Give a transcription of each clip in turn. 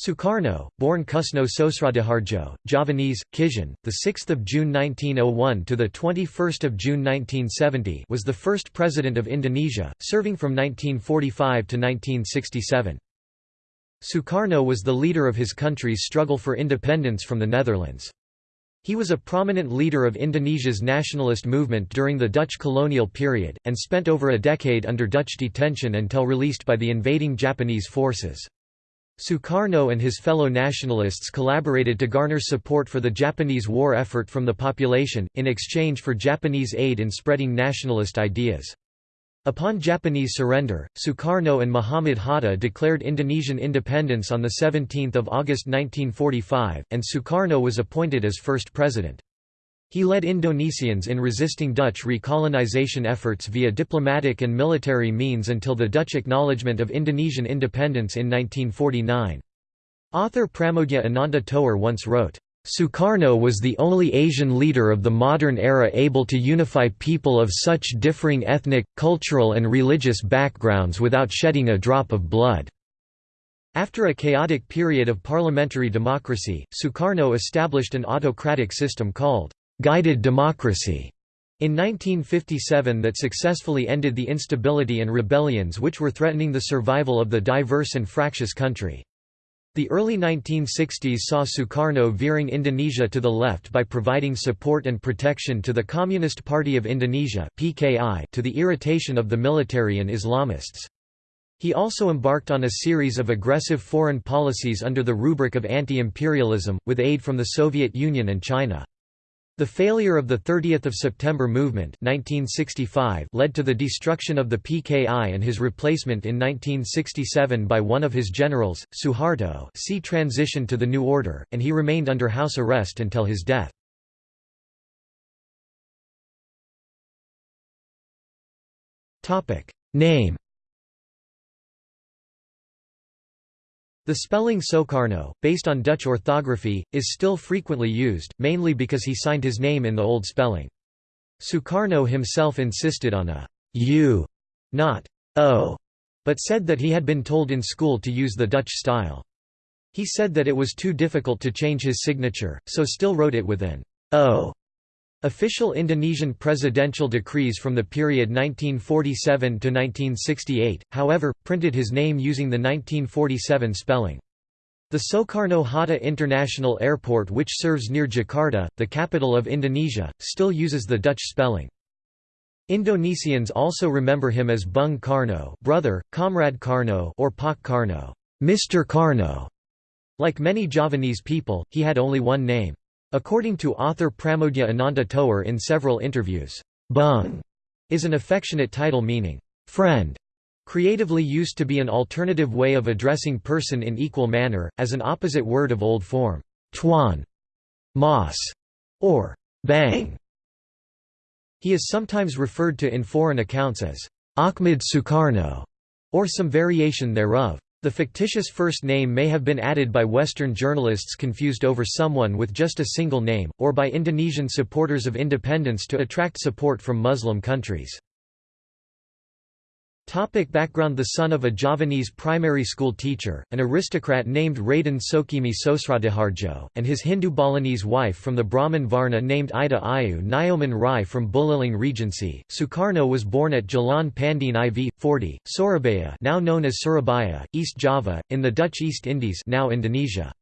Sukarno, born Kusno Sosrodihardjo, Javanese, Kizhan, the 6th June 1901 to the 21st June 1970, was the first president of Indonesia, serving from 1945 to 1967. Sukarno was the leader of his country's struggle for independence from the Netherlands. He was a prominent leader of Indonesia's nationalist movement during the Dutch colonial period, and spent over a decade under Dutch detention until released by the invading Japanese forces. Sukarno and his fellow nationalists collaborated to garner support for the Japanese war effort from the population, in exchange for Japanese aid in spreading nationalist ideas. Upon Japanese surrender, Sukarno and Muhammad Hatta declared Indonesian independence on 17 August 1945, and Sukarno was appointed as first president. He led Indonesians in resisting Dutch recolonization efforts via diplomatic and military means until the Dutch acknowledgement of Indonesian independence in 1949. Author Pramoedya Ananta Toer once wrote, Sukarno was the only Asian leader of the modern era able to unify people of such differing ethnic, cultural and religious backgrounds without shedding a drop of blood. After a chaotic period of parliamentary democracy, Sukarno established an autocratic system called guided democracy in 1957 that successfully ended the instability and rebellions which were threatening the survival of the diverse and fractious country. The early 1960s saw Sukarno veering Indonesia to the left by providing support and protection to the Communist Party of Indonesia to the irritation of the military and Islamists. He also embarked on a series of aggressive foreign policies under the rubric of anti-imperialism, with aid from the Soviet Union and China. The failure of the 30th of September movement 1965 led to the destruction of the PKI and his replacement in 1967 by one of his generals, Suharto see transition to the new order, and he remained under house arrest until his death. Name The spelling Soekarno, based on Dutch orthography, is still frequently used, mainly because he signed his name in the old spelling. Sukarno himself insisted on a U, not O, but said that he had been told in school to use the Dutch style. He said that it was too difficult to change his signature, so still wrote it with an O Official Indonesian presidential decrees from the period 1947 to 1968, however, printed his name using the 1947 spelling. The Soekarno-Hatta International Airport which serves near Jakarta, the capital of Indonesia, still uses the Dutch spelling. Indonesians also remember him as Bung Karno brother, Comrade Karno or Pak Karno Mr. Karno". Like many Javanese people, he had only one name. According to author Pramoedya Ananta Toer in several interviews, Bung is an affectionate title meaning, friend, creatively used to be an alternative way of addressing person in equal manner, as an opposite word of old form, tuan, mas, or bang. He is sometimes referred to in foreign accounts as Ahmad Sukarno, or some variation thereof. The fictitious first name may have been added by Western journalists confused over someone with just a single name, or by Indonesian supporters of independence to attract support from Muslim countries. Topic background The son of a Javanese primary school teacher, an aristocrat named Raden Soekemi Sosrodihardjo, and his Hindu Balinese wife from the Brahmin Varna named Ida Ayu Nyoman Rai from Buleleng Regency, Sukarno was born at Jalan Pandean IV, 40, Surabaya now known as Surabaya, East Java, in the Dutch East Indies now Indonesia.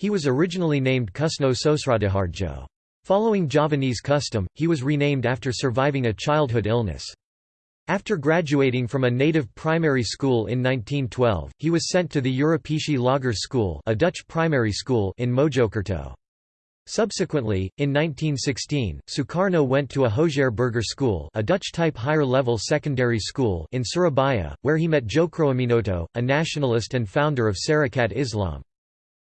He was originally named Kusno Sosrodihardjo. Following Javanese custom, he was renamed after surviving a childhood illness. After graduating from a native primary school in 1912, he was sent to the Europeesche Lager School, a Dutch primary school in Mojokerto. Subsequently, in 1916, Sukarno went to a Hogere Burgerschool a Dutch-type higher-level secondary school in Surabaya, where he met Tjokroaminoto, a nationalist and founder of Sarekat Islam.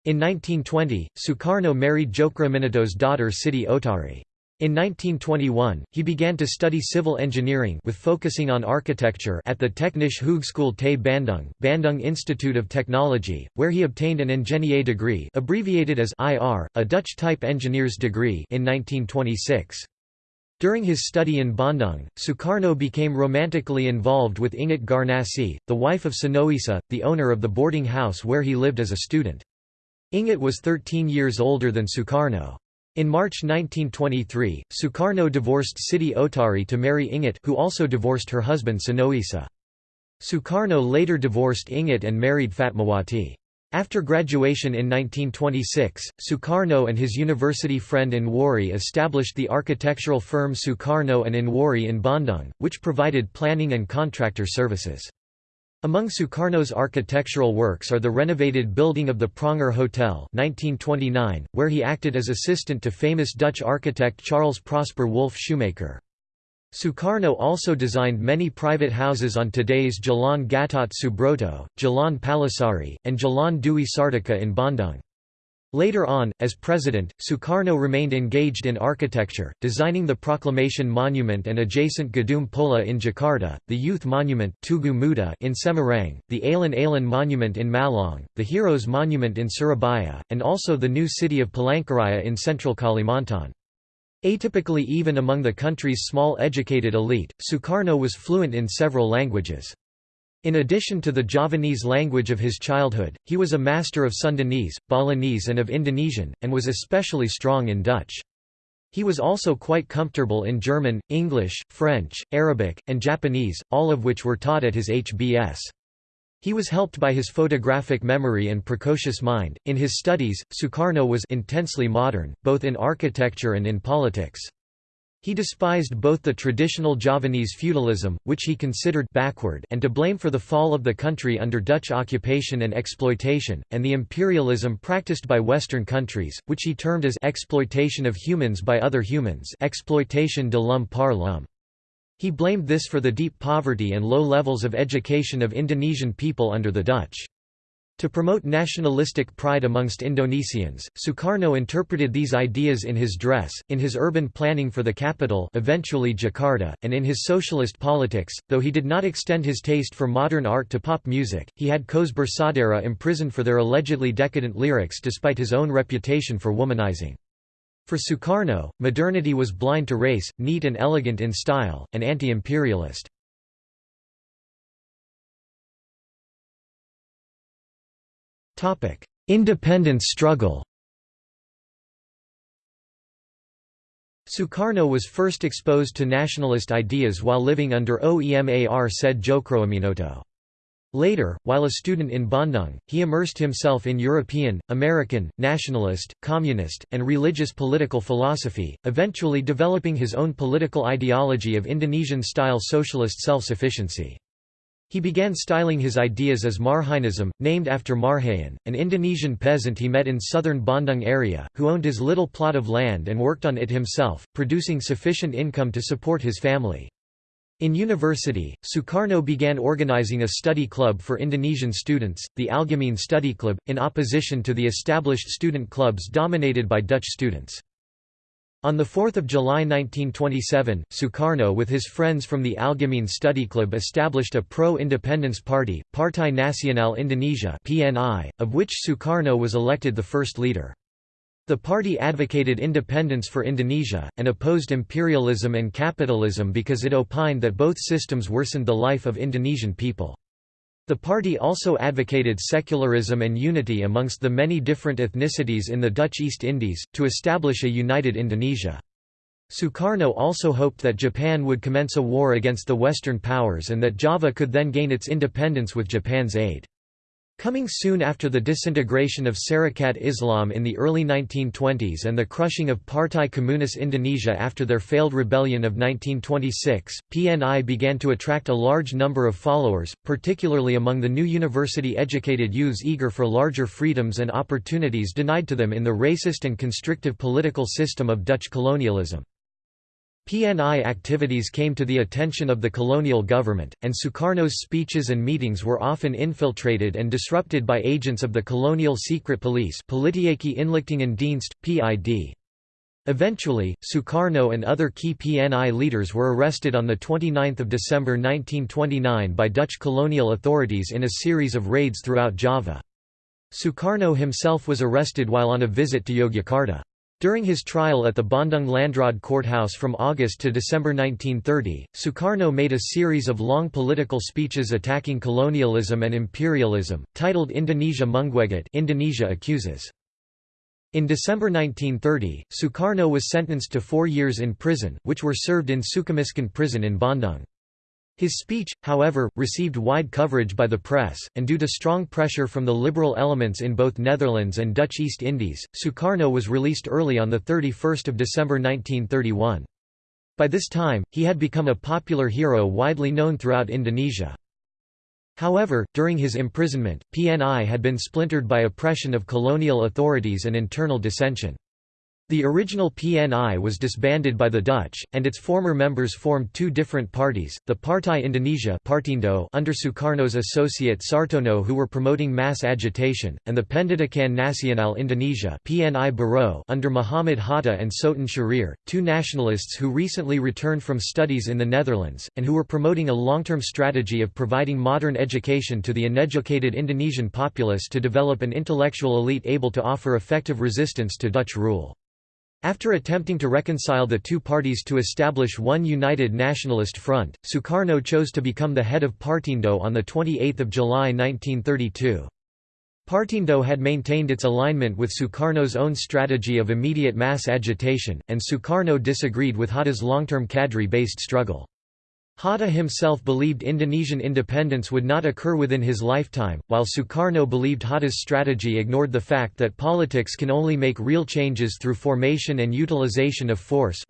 In 1920, Sukarno married Tjokroaminoto's daughter Siti Oetari. In 1921, he began to study civil engineering with focusing on architecture at the Technische Hogeschool te Bandung, Bandung Institute of Technology, where he obtained an ingénieur degree abbreviated as IR, a Dutch-type engineer's degree in 1926. During his study in Bandung, Sukarno became romantically involved with Inggit Garnasih, the wife of Sonoisa, the owner of the boarding house where he lived as a student. Inggit was 13 years older than Sukarno. In March 1923, Sukarno divorced Siti Oetari to marry Inggit who also divorced her husband Sonoisa. Sukarno later divorced Inggit and married Fatmawati. After graduation in 1926, Sukarno and his university friend Anwari established the architectural firm Sukarno and Anwari in Bandung, which provided planning and contractor services. Among Sukarno's architectural works are the renovated building of the Preanger Hotel 1929, where he acted as assistant to famous Dutch architect Charles Prosper Wolff Schumacher. Sukarno also designed many private houses on today's Jalan Gatot Subroto, Jalan Palasari, and Jalan Dewi Sartika in Bandung. Later on, as president, Sukarno remained engaged in architecture, designing the Proclamation Monument and adjacent Gedung Pola in Jakarta, the Youth Monument Tugu Muda in Semarang, the Alun Alun Monument in Malang, the Heroes Monument in Surabaya, and also the new city of Palangkaraya in central Kalimantan. Atypically even among the country's small educated elite, Sukarno was fluent in several languages. In addition to the Javanese language of his childhood, he was a master of Sundanese, Balinese and of Indonesian, and was especially strong in Dutch. He was also quite comfortable in German, English, French, Arabic, and Japanese, all of which were taught at his HBS. He was helped by his photographic memory and precocious mind. In his studies, Sukarno was intensely modern, both in architecture and in politics. He despised both the traditional Javanese feudalism, which he considered backward and to blame for the fall of the country under Dutch occupation and exploitation, and the imperialism practiced by Western countries, which he termed as exploitation of humans by other humans exploitation de l'homme par l'homme. He blamed this for the deep poverty and low levels of education of Indonesian people under the Dutch. To promote nationalistic pride amongst Indonesians, Sukarno interpreted these ideas in his dress, in his urban planning for the capital eventually Jakarta, and in his socialist politics. Though he did not extend his taste for modern art to pop music, he had Koes Bersaudara imprisoned for their allegedly decadent lyrics despite his own reputation for womanizing. For Sukarno, modernity was blind to race, neat and elegant in style, and anti-imperialist. Independence struggle Sukarno was first exposed to nationalist ideas while living under OEMAR said Tjokroaminoto. Later, while a student in Bandung, he immersed himself in European, American, nationalist, communist, and religious political philosophy, eventually developing his own political ideology of Indonesian-style socialist self-sufficiency. He began styling his ideas as Marhaenism, named after Marhaen, an Indonesian peasant he met in southern Bandung area, who owned his little plot of land and worked on it himself, producing sufficient income to support his family. In university, Sukarno began organizing a study club for Indonesian students, the Algemeen Study Club, in opposition to the established student clubs dominated by Dutch students. On 4 July 1927, Sukarno with his friends from the Algemeen Study Club established a pro-independence party, Partai Nasional Indonesia of which Sukarno was elected the first leader. The party advocated independence for Indonesia, and opposed imperialism and capitalism because it opined that both systems worsened the life of Indonesian people. The party also advocated secularism and unity amongst the many different ethnicities in the Dutch East Indies, to establish a united Indonesia. Sukarno also hoped that Japan would commence a war against the Western powers and that Java could then gain its independence with Japan's aid. Coming soon after the disintegration of Sarekat Islam in the early 1920s and the crushing of Partai Komunis Indonesia after their failed rebellion of 1926, PNI began to attract a large number of followers, particularly among the new university-educated youths eager for larger freedoms and opportunities denied to them in the racist and constrictive political system of Dutch colonialism. PNI activities came to the attention of the colonial government, and Sukarno's speeches and meetings were often infiltrated and disrupted by agents of the colonial secret police Inlichtingendienst, PID. Eventually, Sukarno and other key PNI leaders were arrested on 29 December 1929 by Dutch colonial authorities in a series of raids throughout Java. Sukarno himself was arrested while on a visit to Yogyakarta. During his trial at the Bandung Landraad courthouse from August to December 1930, Sukarno made a series of long political speeches attacking colonialism and imperialism, titled Indonesia Menggugat Indonesia accuses. In December 1930, Sukarno was sentenced to four years in prison, which were served in Sukamiskin prison in Bandung. His speech, however, received wide coverage by the press, and due to strong pressure from the liberal elements in both Netherlands and Dutch East Indies, Sukarno was released early on 31 December 1931. By this time, he had become a popular hero widely known throughout Indonesia. However, during his imprisonment, PNI had been splintered by oppression of colonial authorities and internal dissension. The original PNI was disbanded by the Dutch, and its former members formed two different parties, the Partai Indonesia Partindo under Sukarno's associate Sartono who were promoting mass agitation, and the Pendidikan Nasional Indonesia PNI Baro under Muhammad Hatta and Sutan Syahrir, two nationalists who recently returned from studies in the Netherlands, and who were promoting a long-term strategy of providing modern education to the uneducated Indonesian populace to develop an intellectual elite able to offer effective resistance to Dutch rule. After attempting to reconcile the two parties to establish one united nationalist front, Sukarno chose to become the head of Partindo on 28 July 1932. Partindo had maintained its alignment with Sukarno's own strategy of immediate mass agitation, and Sukarno disagreed with Hatta's long-term cadre-based struggle. Hatta himself believed Indonesian independence would not occur within his lifetime, while Sukarno believed Hatta's strategy ignored the fact that politics can only make real changes through formation and utilization of force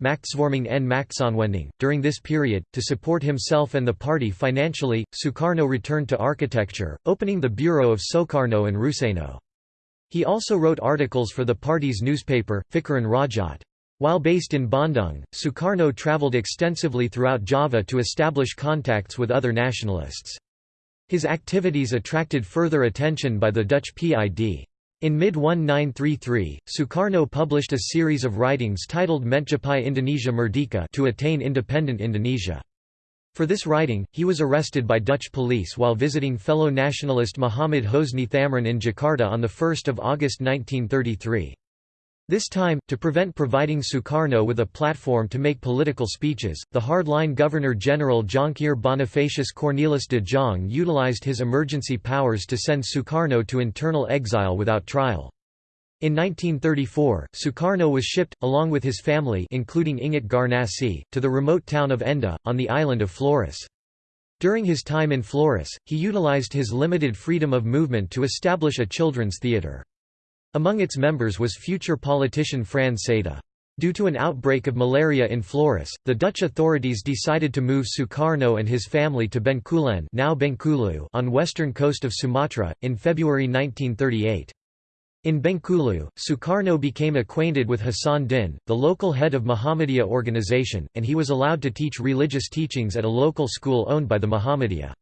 During this period, to support himself and the party financially, Sukarno returned to architecture, opening the bureau of Soekarno and Ruseno. He also wrote articles for the party's newspaper, Pikiran Rakyat. While based in Bandung, Sukarno travelled extensively throughout Java to establish contacts with other nationalists. His activities attracted further attention by the Dutch PID. In mid-1933, Sukarno published a series of writings titled Mencapai Indonesia Merdeka to attain independent Indonesia. For this writing, he was arrested by Dutch police while visiting fellow nationalist Muhammad Husni Thamrin in Jakarta on 1 August 1933. This time, to prevent providing Sukarno with a platform to make political speeches, the hardline Governor-General Jonkheer Bonifacius Cornelis de Jong utilized his emergency powers to send Sukarno to internal exile without trial. In 1934, Sukarno was shipped, along with his family including Inggit Garnasih, to the remote town of Ende, on the island of Flores. During his time in Flores, he utilized his limited freedom of movement to establish a children's theater. Among its members was future politician Frans Seda. Due to an outbreak of malaria in Flores, the Dutch authorities decided to move Sukarno and his family to Bengkulen now Bengkulu on western coast of Sumatra, in February 1938. In Bengkulu, Sukarno became acquainted with Hasan Din, the local head of Muhammadiyah organization, and he was allowed to teach religious teachings at a local school owned by the Muhammadiyah.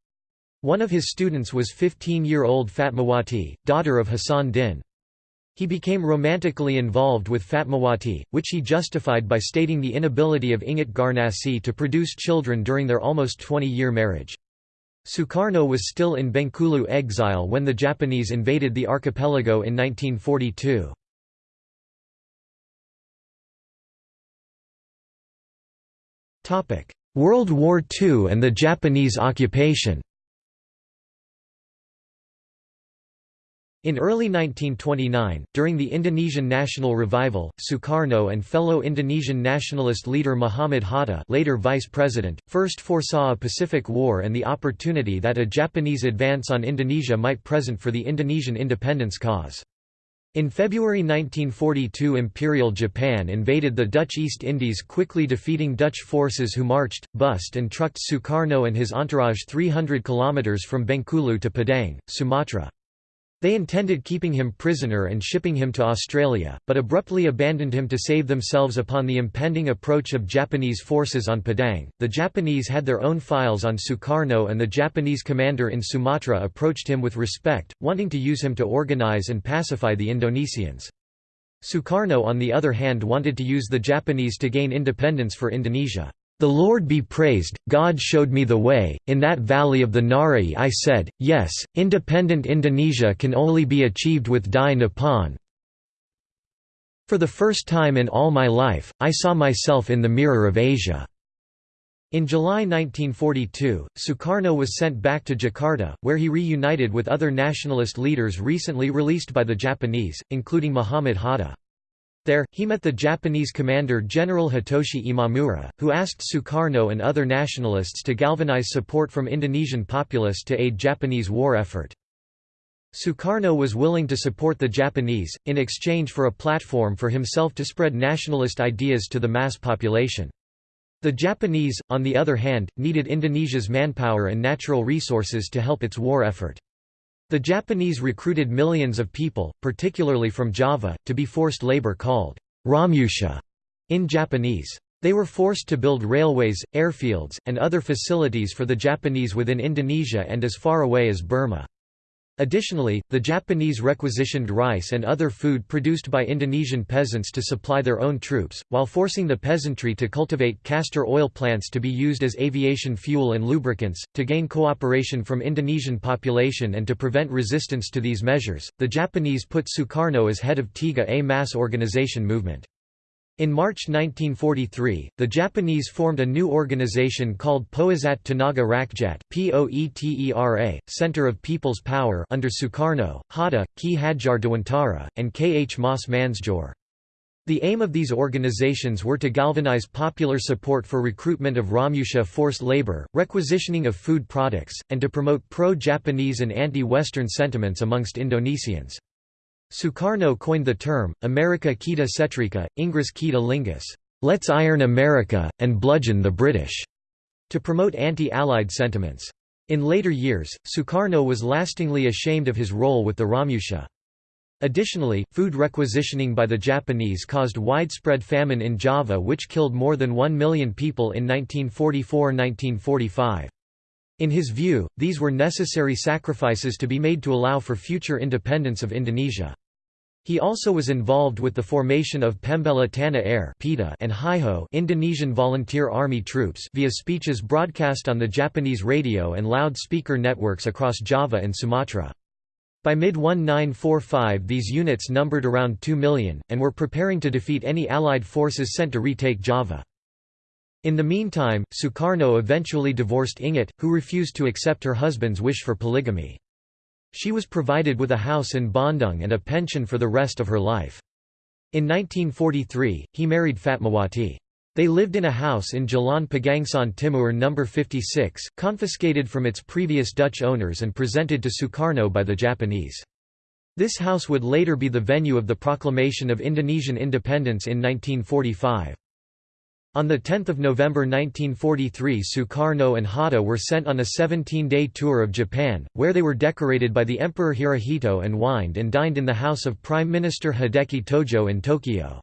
One of his students was 15-year-old Fatmawati, daughter of Hasan Din. He became romantically involved with Fatmawati, which he justified by stating the inability of Inggit Garnasih to produce children during their almost 20-year marriage. Sukarno was still in Bengkulu exile when the Japanese invaded the archipelago in 1942. World War II and the Japanese occupation In early 1929, during the Indonesian national revival, Sukarno and fellow Indonesian nationalist leader Muhammad Hatta later vice president, first foresaw a Pacific War and the opportunity that a Japanese advance on Indonesia might present for the Indonesian independence cause. In February 1942 Imperial Japan invaded the Dutch East Indies quickly defeating Dutch forces who marched, bussed and trucked Sukarno and his entourage 300 km from Bengkulu to Padang, Sumatra. They intended keeping him prisoner and shipping him to Australia, but abruptly abandoned him to save themselves upon the impending approach of Japanese forces on Padang. The Japanese had their own files on Sukarno, and the Japanese commander in Sumatra approached him with respect, wanting to use him to organize and pacify the Indonesians. Sukarno, on the other hand, wanted to use the Japanese to gain independence for Indonesia. The Lord be praised, God showed me the way, in that valley of the Ngarai I said, yes, independent Indonesia can only be achieved with Dai Nippon. For the first time in all my life, I saw myself in the mirror of Asia. In July 1942, Sukarno was sent back to Jakarta, where he reunited with other nationalist leaders recently released by the Japanese, including Muhammad Hatta. There, he met the Japanese commander General Hitoshi Imamura, who asked Sukarno and other nationalists to galvanize support from Indonesian populace to aid Japanese war effort. Sukarno was willing to support the Japanese, in exchange for a platform for himself to spread nationalist ideas to the mass population. The Japanese, on the other hand, needed Indonesia's manpower and natural resources to help its war effort. The Japanese recruited millions of people, particularly from Java, to be forced labor called Romusha in Japanese. They were forced to build railways, airfields, and other facilities for the Japanese within Indonesia and as far away as Burma. Additionally, the Japanese requisitioned rice and other food produced by Indonesian peasants to supply their own troops, while forcing the peasantry to cultivate castor oil plants to be used as aviation fuel and lubricants. To gain cooperation from Indonesian population and to prevent resistance to these measures, the Japanese put Sukarno as head of Tiga A mass organization movement. In March 1943, the Japanese formed a new organization called Poesat Tenaga Rakyat Poetera, Center of People's Power under Sukarno, Hatta, Ki Hadjar Dewantara, and K. H. Mas Mansoer. The aim of these organizations were to galvanize popular support for recruitment of Romusha forced labor, requisitioning of food products, and to promote pro-Japanese and anti-Western sentiments amongst Indonesians. Sukarno coined the term, America Kita Setrika, Inggris Kita Linggis, let's iron America, and bludgeon the British, to promote anti-Allied sentiments. In later years, Sukarno was lastingly ashamed of his role with the Romusha. Additionally, food requisitioning by the Japanese caused widespread famine in Java which killed more than 1 million people in 1944–1945. In his view, these were necessary sacrifices to be made to allow for future independence of Indonesia. He also was involved with the formation of Pembela Tanah Air and Heiho Indonesian Volunteer Army Troops via speeches broadcast on the Japanese radio and loudspeaker networks across Java and Sumatra. By mid-1945 these units numbered around 2 million, and were preparing to defeat any Allied forces sent to retake Java. In the meantime, Sukarno eventually divorced Inggit, who refused to accept her husband's wish for polygamy. She was provided with a house in Bandung and a pension for the rest of her life. In 1943, he married Fatmawati. They lived in a house in Jalan Pegangsaan Timur No. 56, confiscated from its previous Dutch owners and presented to Sukarno by the Japanese. This house would later be the venue of the proclamation of Indonesian independence in 1945. On 10 November 1943 Sukarno and Hatta were sent on a 17-day tour of Japan, where they were decorated by the Emperor Hirohito and wined and dined in the house of Prime Minister Hideki Tojo in Tokyo.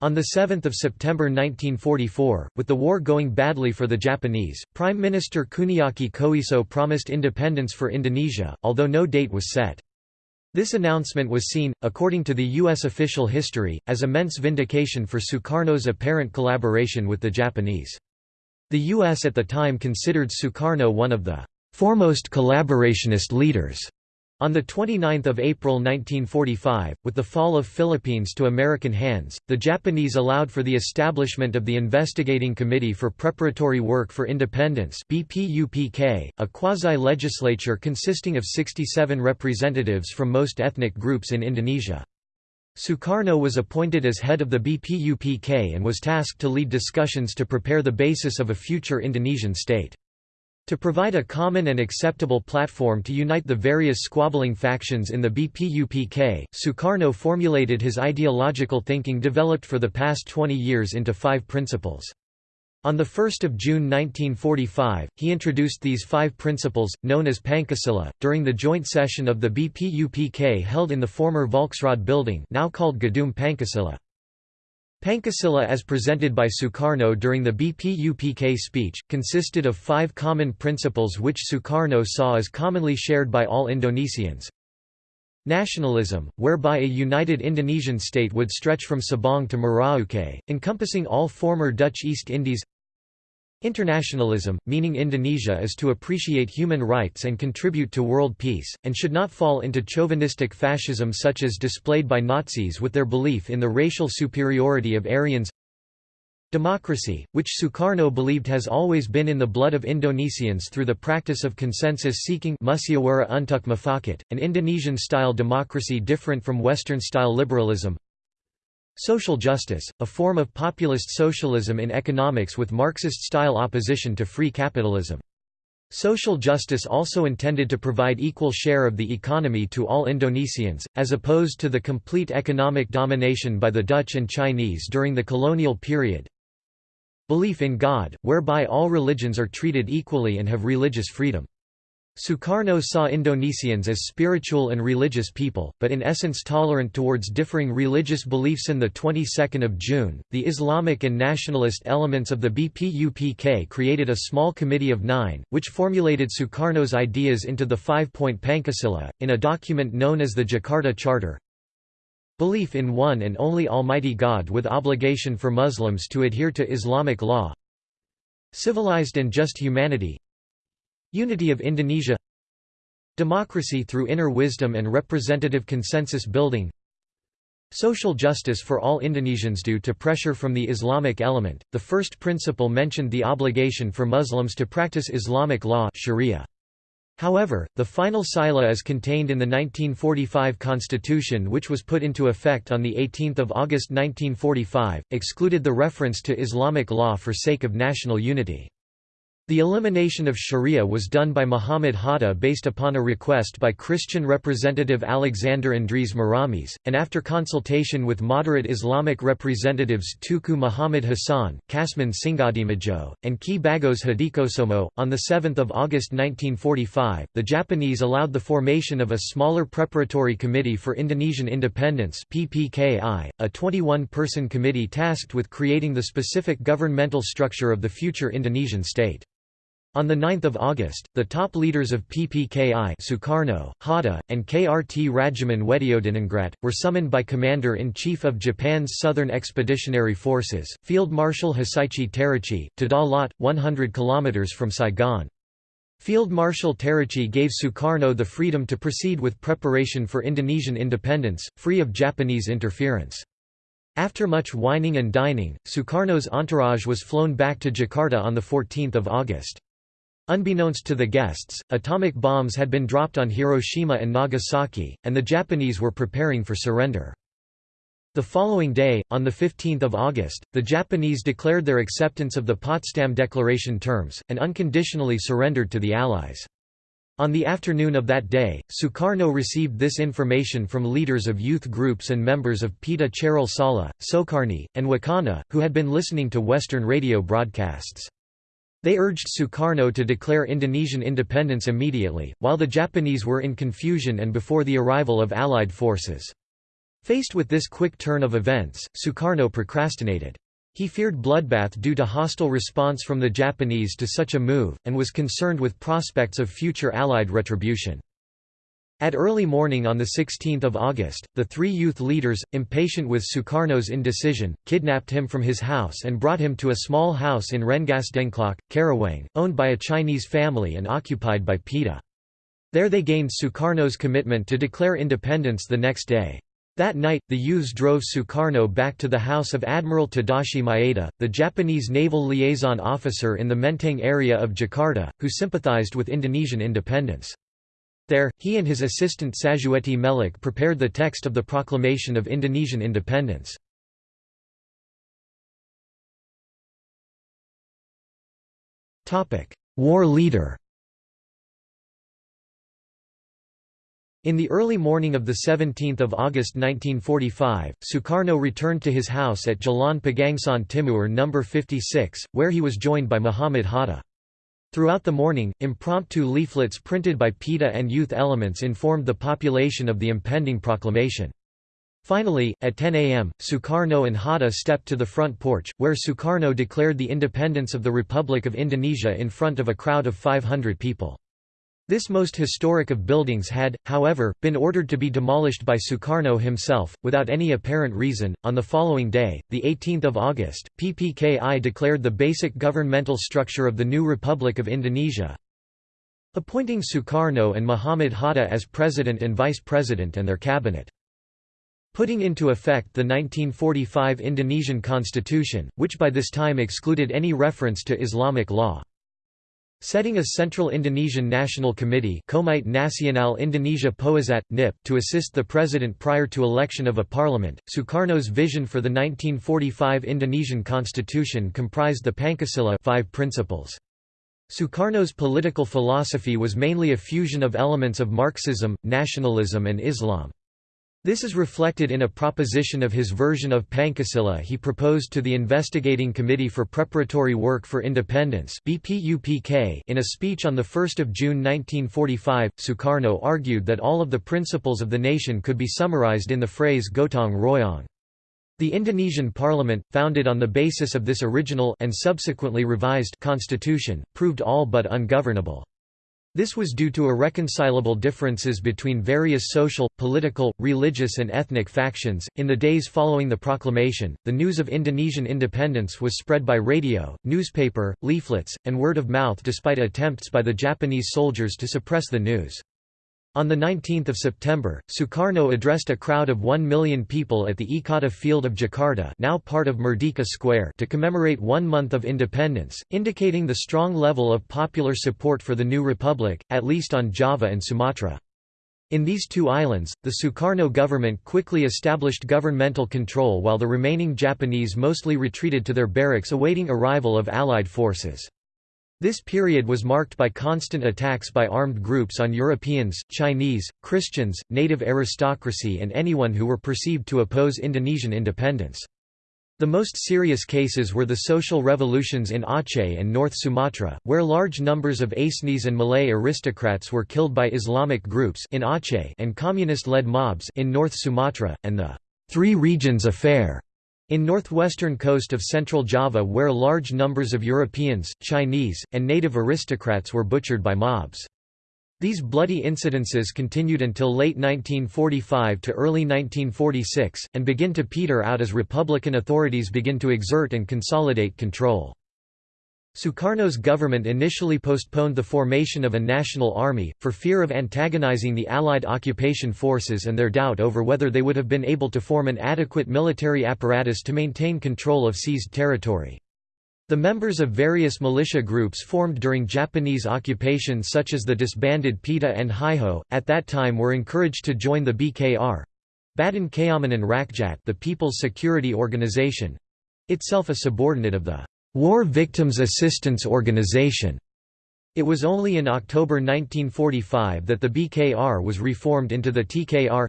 On 7 September 1944, with the war going badly for the Japanese, Prime Minister Kuniaki Koiso promised independence for Indonesia, although no date was set. This announcement was seen, according to the U.S. official history, as immense vindication for Sukarno's apparent collaboration with the Japanese. The U.S. at the time considered Sukarno one of the foremost collaborationist leaders on 29 April 1945, with the fall of Philippines to American hands, the Japanese allowed for the establishment of the Investigating Committee for Preparatory Work for Independence BPUPK, a quasi-legislature consisting of 67 representatives from most ethnic groups in Indonesia. Sukarno was appointed as head of the BPUPK and was tasked to lead discussions to prepare the basis of a future Indonesian state. To provide a common and acceptable platform to unite the various squabbling factions in the BPUPK, Sukarno formulated his ideological thinking developed for the past 20 years into five principles. On 1 June 1945, he introduced these five principles, known as Pancasila, during the joint session of the BPUPK held in the former Volksraad building now called Gedung Pancasila. Pancasila as presented by Sukarno during the BPUPK speech, consisted of five common principles which Sukarno saw as commonly shared by all Indonesians. Nationalism, whereby a united Indonesian state would stretch from Sabang to Merauke, encompassing all former Dutch East Indies Internationalism, meaning Indonesia is to appreciate human rights and contribute to world peace, and should not fall into chauvinistic fascism such as displayed by Nazis with their belief in the racial superiority of Aryans. Democracy, which Sukarno believed has always been in the blood of Indonesians through the practice of consensus-seeking an Indonesian-style democracy different from Western-style liberalism Social justice, a form of populist socialism in economics with Marxist-style opposition to free capitalism. Social justice also intended to provide equal share of the economy to all Indonesians, as opposed to the complete economic domination by the Dutch and Chinese during the colonial period. Belief in God, whereby all religions are treated equally and have religious freedom. Sukarno saw Indonesians as spiritual and religious people, but in essence tolerant towards differing religious beliefs. In the 22nd of June, the Islamic and nationalist elements of the BPUPK created a small committee of nine, which formulated Sukarno's ideas into the five-point Pancasila, in a document known as the Jakarta Charter. Belief in one and only Almighty God with obligation for Muslims to adhere to Islamic law. Civilized and just humanity, Unity of Indonesia Democracy through inner wisdom and representative consensus building Social justice for all Indonesians due to pressure from the Islamic element. The first principle mentioned the obligation for Muslims to practice Islamic law Sharia. However, the final sila is contained in the 1945 constitution which was put into effect on 18 August 1945, excluded the reference to Islamic law for sake of national unity. The elimination of sharia was done by Muhammad Hatta based upon a request by Christian representative Alexander Andries Maramis, and after consultation with moderate Islamic representatives Teuku Muhammad Hassan, Kasman Singodimedjo, and Ki Bagus Hadikusumo. On 7 August 1945, the Japanese allowed the formation of a smaller preparatory committee for Indonesian independence PPKI, a 21-person committee tasked with creating the specific governmental structure of the future Indonesian state. On 9 August, the top leaders of PPKI Sukarno, Hatta, and KRT Radjiman Wedyodiningrat, were summoned by Commander-in-Chief of Japan's Southern Expeditionary Forces, Field Marshal Hisaichi Terauchi, to Da Lat, 100 km from Saigon. Field Marshal Terauchi gave Sukarno the freedom to proceed with preparation for Indonesian independence, free of Japanese interference. After much wining and dining, Sukarno's entourage was flown back to Jakarta on 14 August. Unbeknownst to the guests, atomic bombs had been dropped on Hiroshima and Nagasaki, and the Japanese were preparing for surrender. The following day, on 15 August, the Japanese declared their acceptance of the Potsdam Declaration terms, and unconditionally surrendered to the Allies. On the afternoon of that day, Sukarno received this information from leaders of youth groups and members of PETA Chaerul Saleh, Soekarni, and Wikana, who had been listening to Western radio broadcasts. They urged Sukarno to declare Indonesian independence immediately, while the Japanese were in confusion and before the arrival of Allied forces. Faced with this quick turn of events, Sukarno procrastinated. He feared bloodbath due to hostile response from the Japanese to such a move, and was concerned with prospects of future Allied retribution. At early morning on 16 August, the three youth leaders, impatient with Sukarno's indecision, kidnapped him from his house and brought him to a small house in Rengasdengklok, Karawang, owned by a Chinese family and occupied by PETA. There they gained Sukarno's commitment to declare independence the next day. That night, the youths drove Sukarno back to the house of Admiral Tadashi Maeda, the Japanese naval liaison officer in the Menteng area of Jakarta, who sympathized with Indonesian independence. There, he and his assistant Sayuti Melik prepared the text of the proclamation of Indonesian independence. War leader In the early morning of 17 August 1945, Sukarno returned to his house at Jalan Pegangsaan Timur No. 56, where he was joined by Muhammad Hatta. Throughout the morning, impromptu leaflets printed by PETA and youth elements informed the population of the impending proclamation. Finally, at 10 am, Sukarno and Hatta stepped to the front porch, where Sukarno declared the independence of the Republic of Indonesia in front of a crowd of 500 people. This most historic of buildings had, however, been ordered to be demolished by Sukarno himself, without any apparent reason. On the following day, 18 August, PPKI declared the basic governmental structure of the new Republic of Indonesia, appointing Sukarno and Muhammad Hatta as president and vice president and their cabinet. Putting into effect the 1945 Indonesian constitution, which by this time excluded any reference to Islamic law. Setting a Central Indonesian National Committee Komite Nasional Indonesia Pusat, NIP, to assist the president prior to election of a parliament, Sukarno's vision for the 1945 Indonesian constitution comprised the Pancasila five principles. Sukarno's political philosophy was mainly a fusion of elements of Marxism, nationalism and Islam. This is reflected in a proposition of his version of Pancasila he proposed to the Investigating Committee for Preparatory Work for Independence in a speech on 1 June 1945, Sukarno argued that all of the principles of the nation could be summarized in the phrase Gotong Royong. The Indonesian parliament, founded on the basis of this original and subsequently revised constitution, proved all but ungovernable. This was due to irreconcilable differences between various social, political, religious, and ethnic factions. In the days following the proclamation, the news of Indonesian independence was spread by radio, newspaper, leaflets, and word of mouth despite attempts by the Japanese soldiers to suppress the news. On 19 September, Sukarno addressed a crowd of 1 million people at the Ikada Field of Jakarta now part of Merdeka Square to commemorate one month of independence, indicating the strong level of popular support for the new republic, at least on Java and Sumatra. In these two islands, the Sukarno government quickly established governmental control while the remaining Japanese mostly retreated to their barracks awaiting arrival of Allied forces. This period was marked by constant attacks by armed groups on Europeans, Chinese, Christians, native aristocracy and anyone who were perceived to oppose Indonesian independence. The most serious cases were the social revolutions in Aceh and North Sumatra, where large numbers of Acehnese and Malay aristocrats were killed by Islamic groups in Aceh and communist-led mobs in North Sumatra, and the Three Regions Affair in northwestern coast of central Java where large numbers of Europeans, Chinese, and native aristocrats were butchered by mobs. These bloody incidences continued until late 1945 to early 1946, and begin to peter out as Republican authorities begin to exert and consolidate control. Sukarno's government initially postponed the formation of a national army, for fear of antagonizing the Allied occupation forces and their doubt over whether they would have been able to form an adequate military apparatus to maintain control of seized territory. The members of various militia groups formed during Japanese occupation such as the disbanded PETA and Heiho, at that time were encouraged to join the BKR Badan Keamanan Rakyat the People's Security Organization—itself a subordinate of the War Victims Assistance Organization. It was only in October 1945 that the BKR was reformed into the TKR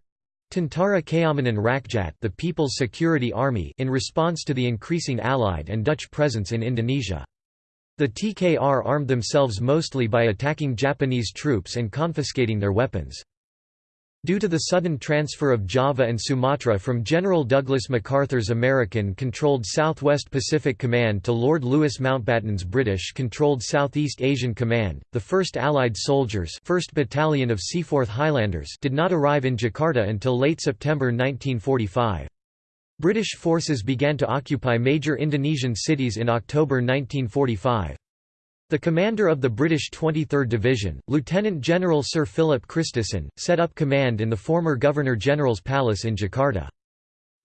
Tentara Keamanan Rakyat the People's Security Army in response to the increasing Allied and Dutch presence in Indonesia. The TKR armed themselves mostly by attacking Japanese troops and confiscating their weapons. Due to the sudden transfer of Java and Sumatra from General Douglas MacArthur's American-controlled Southwest Pacific Command to Lord Louis Mountbatten's British-controlled Southeast Asian Command, the 1st Allied Soldiers 1st Battalion of Seaforth Highlanders did not arrive in Jakarta until late September 1945. British forces began to occupy major Indonesian cities in October 1945. The commander of the British 23rd Division, Lieutenant General Sir Philip Christison, set up command in the former Governor-General's palace in Jakarta.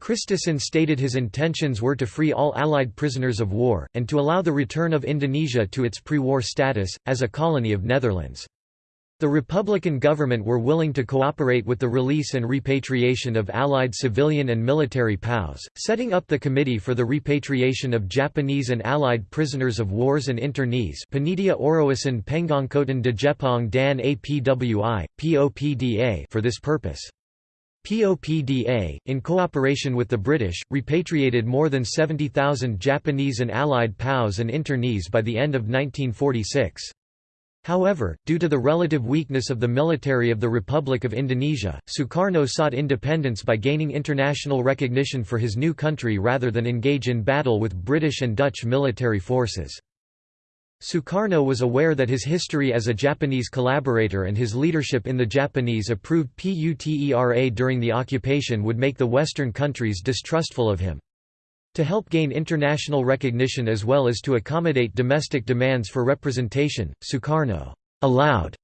Christison stated his intentions were to free all Allied prisoners of war, and to allow the return of Indonesia to its pre-war status, as a colony of Netherlands. The Republican government were willing to cooperate with the release and repatriation of Allied civilian and military POWs, setting up the Committee for the Repatriation of Japanese and Allied Prisoners of Wars and Internees Panitia Orowasan Pengangkutan de Jepang dan APWI, POPDA for this purpose. POPDA, in cooperation with the British, repatriated more than 70,000 Japanese and Allied POWs and internees by the end of 1946. However, due to the relative weakness of the military of the Republic of Indonesia, Sukarno sought independence by gaining international recognition for his new country rather than engage in battle with British and Dutch military forces. Sukarno was aware that his history as a Japanese collaborator and his leadership in the Japanese-approved PUTERA during the occupation would make the Western countries distrustful of him. To help gain international recognition as well as to accommodate domestic demands for representation, Sukarno allowed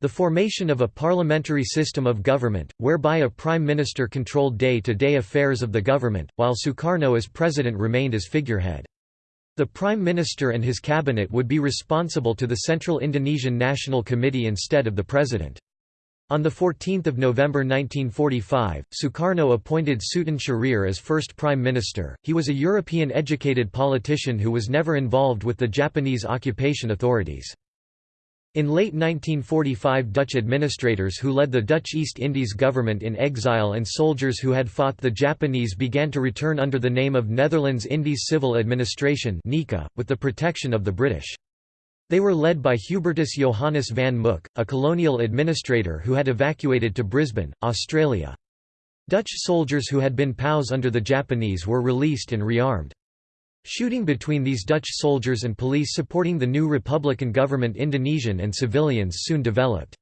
the formation of a parliamentary system of government, whereby a prime minister controlled day-to-day -day affairs of the government, while Sukarno as president remained as figurehead. The Prime Minister and his cabinet would be responsible to the Central Indonesian National Committee instead of the President. On 14 November 1945, Sukarno appointed Sutan Syahrir as first Prime Minister. He was a European-educated politician who was never involved with the Japanese occupation authorities. In late 1945 Dutch administrators who led the Dutch East Indies government in exile and soldiers who had fought the Japanese began to return under the name of Netherlands Indies Civil Administration with the protection of the British. They were led by Hubertus Johannes van Mook, a colonial administrator who had evacuated to Brisbane, Australia. Dutch soldiers who had been POWs under the Japanese were released and rearmed. Shooting between these Dutch soldiers and police supporting the new Republican government Indonesian and civilians soon developed.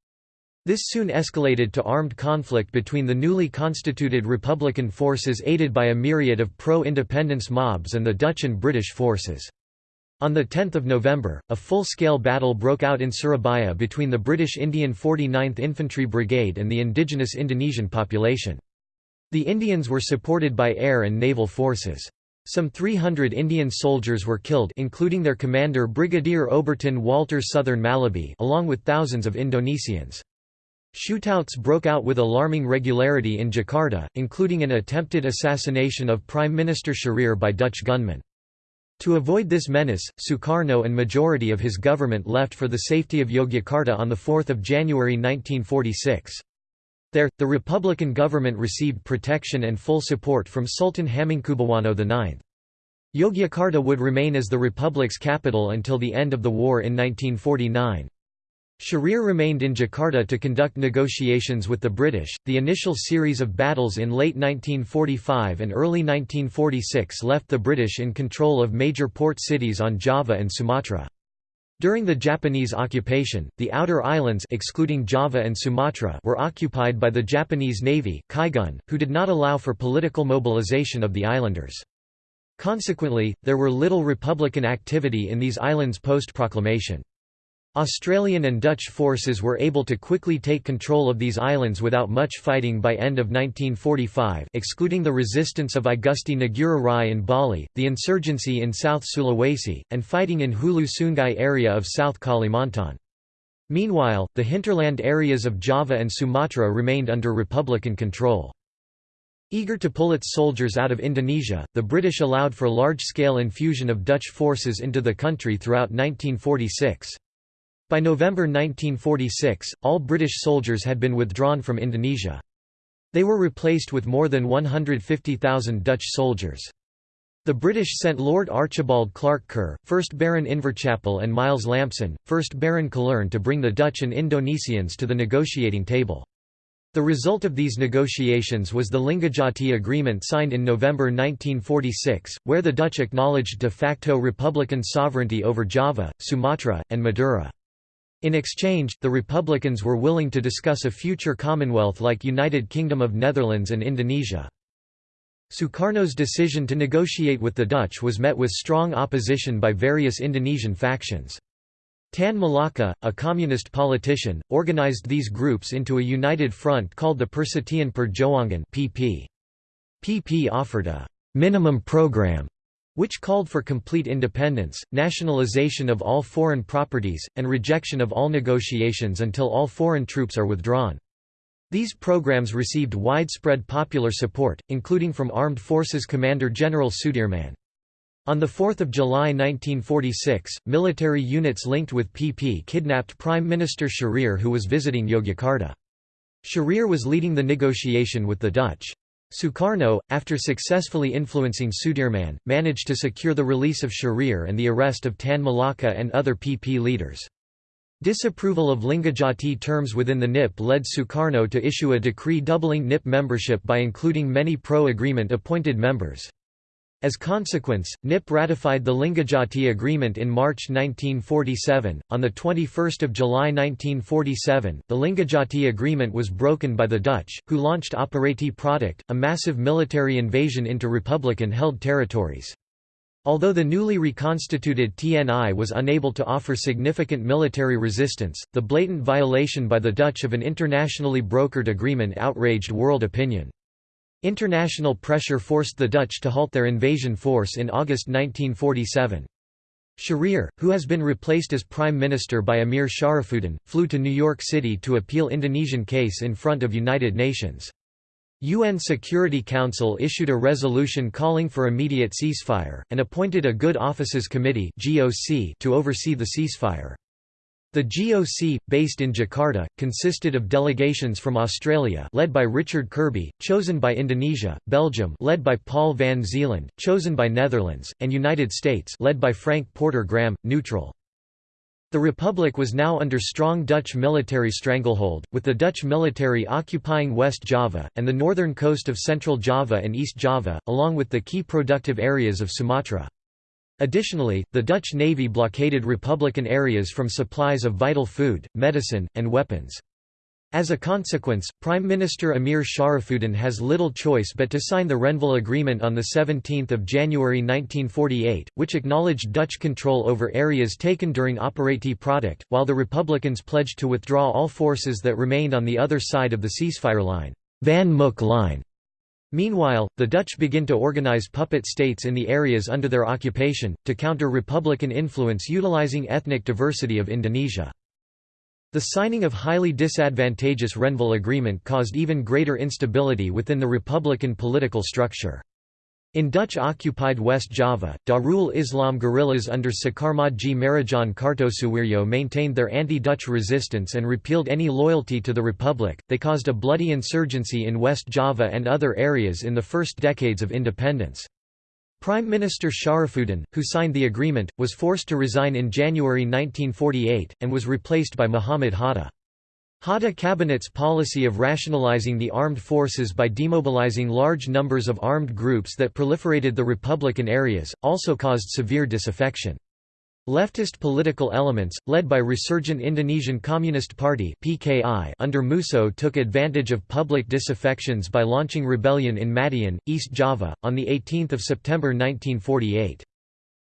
This soon escalated to armed conflict between the newly constituted Republican forces aided by a myriad of pro-independence mobs and the Dutch and British forces. On 10 November, a full-scale battle broke out in Surabaya between the British Indian 49th Infantry Brigade and the indigenous Indonesian population. The Indians were supported by air and naval forces. Some 300 Indian soldiers were killed including their commander Brigadier Aubertin Walter Sothern Mallaby along with thousands of Indonesians. Shootouts broke out with alarming regularity in Jakarta, including an attempted assassination of Prime Minister Syahrir by Dutch gunmen. To avoid this menace, Sukarno and majority of his government left for the safety of Yogyakarta on 4 January 1946. There, the Republican government received protection and full support from Sultan Hamengkubuwono IX. Yogyakarta would remain as the republic's capital until the end of the war in 1949. Syahrir remained in Jakarta to conduct negotiations with the British. The initial series of battles in late 1945 and early 1946 left the British in control of major port cities on Java and Sumatra. During the Japanese occupation, the outer islands excluding Java and Sumatra were occupied by the Japanese Navy who did not allow for political mobilization of the islanders. Consequently, there were little Republican activity in these islands post-proclamation. Australian and Dutch forces were able to quickly take control of these islands without much fighting by end of 1945 excluding the resistance of I Gusti Ngurah Rai in Bali, the insurgency in South Sulawesi, and fighting in Hulu Sungai area of South Kalimantan. Meanwhile, the hinterland areas of Java and Sumatra remained under Republican control. Eager to pull its soldiers out of Indonesia, the British allowed for large-scale infusion of Dutch forces into the country throughout 1946. By November 1946, all British soldiers had been withdrawn from Indonesia. They were replaced with more than 150,000 Dutch soldiers. The British sent Lord Archibald Clark Kerr, 1st Baron Inverchapel and Miles Lampson, 1st Baron Killearn to bring the Dutch and Indonesians to the negotiating table. The result of these negotiations was the Linggadjati Agreement signed in November 1946, where the Dutch acknowledged de facto republican sovereignty over Java, Sumatra, and Madura. In exchange, the Republicans were willing to discuss a future commonwealth like United Kingdom of Netherlands and Indonesia. Sukarno's decision to negotiate with the Dutch was met with strong opposition by various Indonesian factions. Tan Malaka, a communist politician, organized these groups into a united front called the Persatuan Perjuangan (PP). PP offered a minimum program which called for complete independence, nationalization of all foreign properties, and rejection of all negotiations until all foreign troops are withdrawn. These programs received widespread popular support, including from Armed Forces Commander General Sudirman. On 4 July 1946, military units linked with PP kidnapped Prime Minister Syahrir who was visiting Yogyakarta. Syahrir was leading the negotiation with the Dutch. Sukarno, after successfully influencing Sudirman, managed to secure the release of Syahrir and the arrest of Tan Malaka and other PP leaders. Disapproval of Linggadjati terms within the NIP led Sukarno to issue a decree doubling NIP membership by including many pro-agreement appointed members. As consequence, NIP ratified the Linggadjati Agreement in March 1947. On the 21st of July 1947, the Linggadjati Agreement was broken by the Dutch, who launched Operatie Product, a massive military invasion into Republican-held territories. Although the newly reconstituted TNI was unable to offer significant military resistance, the blatant violation by the Dutch of an internationally brokered agreement outraged world opinion. International pressure forced the Dutch to halt their invasion force in August 1947. Syahrir, who has been replaced as prime minister by Amir Sharifuddin, flew to New York City to appeal Indonesian case in front of United Nations. UN Security Council issued a resolution calling for immediate ceasefire, and appointed a Good Offices Committee to oversee the ceasefire. The GOC, based in Jakarta, consisted of delegations from Australia led by Richard Kirby, chosen by Indonesia, Belgium led by Paul van Zeeland, chosen by Netherlands, and United States led by Frank Porter Graham, neutral. The Republic was now under strong Dutch military stranglehold, with the Dutch military occupying West Java, and the northern coast of Central Java and East Java, along with the key productive areas of Sumatra. Additionally, the Dutch Navy blockaded Republican areas from supplies of vital food, medicine, and weapons. As a consequence, Prime Minister Amir Sharifuddin has little choice but to sign the Renville Agreement on 17 January 1948, which acknowledged Dutch control over areas taken during Operatie Product, while the Republicans pledged to withdraw all forces that remained on the other side of the ceasefire line, Van Mook Line. Meanwhile, the Dutch begin to organize puppet states in the areas under their occupation, to counter Republican influence utilizing ethnic diversity of Indonesia. The signing of highly disadvantageous Renville Agreement caused even greater instability within the Republican political structure. In Dutch-occupied West Java, Darul Islam guerrillas under Sekarmadji Maridjan Kartosuwiryo maintained their anti-Dutch resistance and repealed any loyalty to the Republic. They caused a bloody insurgency in West Java and other areas in the first decades of independence. Prime Minister Sharifuddin, who signed the agreement, was forced to resign in January 1948, and was replaced by Muhammad Hatta. Hatta cabinet's policy of rationalizing the armed forces by demobilizing large numbers of armed groups that proliferated the Republican areas, also caused severe disaffection. Leftist political elements, led by resurgent Indonesian Communist Party (PKI) under Musso took advantage of public disaffections by launching rebellion in Madiun, East Java, on 18 September 1948.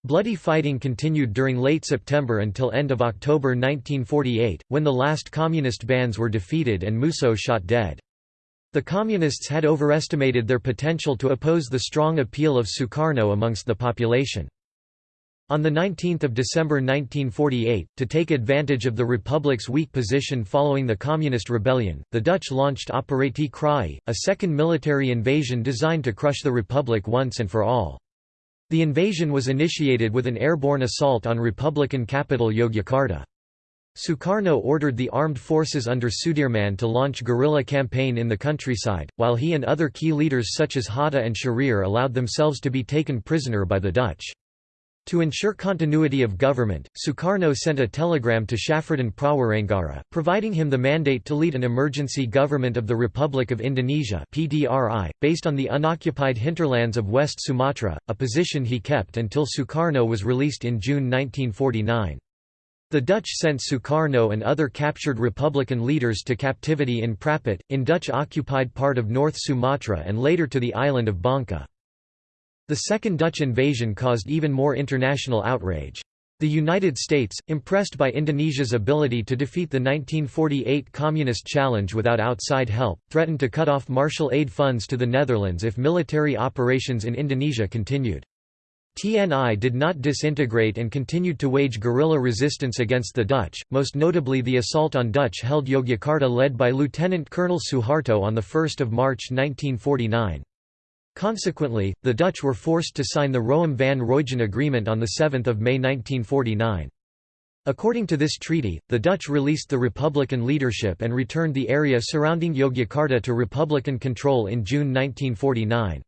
Bloody fighting continued during late September until end of October 1948, when the last communist bands were defeated and Musso shot dead. The Communists had overestimated their potential to oppose the strong appeal of Sukarno amongst the population. On 19 December 1948, to take advantage of the Republic's weak position following the Communist rebellion, the Dutch launched Operatie Kraai, a second military invasion designed to crush the Republic once and for all. The invasion was initiated with an airborne assault on Republican capital Yogyakarta. Sukarno ordered the armed forces under Sudirman to launch guerrilla campaign in the countryside, while he and other key leaders such as Hatta and Syahrir allowed themselves to be taken prisoner by the Dutch. To ensure continuity of government, Sukarno sent a telegram to Sjafruddin Prawiranegara, providing him the mandate to lead an emergency government of the Republic of Indonesia (PDRI), based on the unoccupied hinterlands of West Sumatra, a position he kept until Sukarno was released in June 1949. The Dutch sent Sukarno and other captured Republican leaders to captivity in Parapat, in Dutch-occupied part of North Sumatra and later to the island of Bangka. The second Dutch invasion caused even more international outrage. The United States, impressed by Indonesia's ability to defeat the 1948 Communist challenge without outside help, threatened to cut off martial aid funds to the Netherlands if military operations in Indonesia continued. TNI did not disintegrate and continued to wage guerrilla resistance against the Dutch, most notably the assault on Dutch-held Yogyakarta led by Lieutenant Colonel Suharto on 1 March 1949. Consequently, the Dutch were forced to sign the Roem van Roijen Agreement on 7 May 1949. According to this treaty, the Dutch released the Republican leadership and returned the area surrounding Yogyakarta to Republican control in June 1949.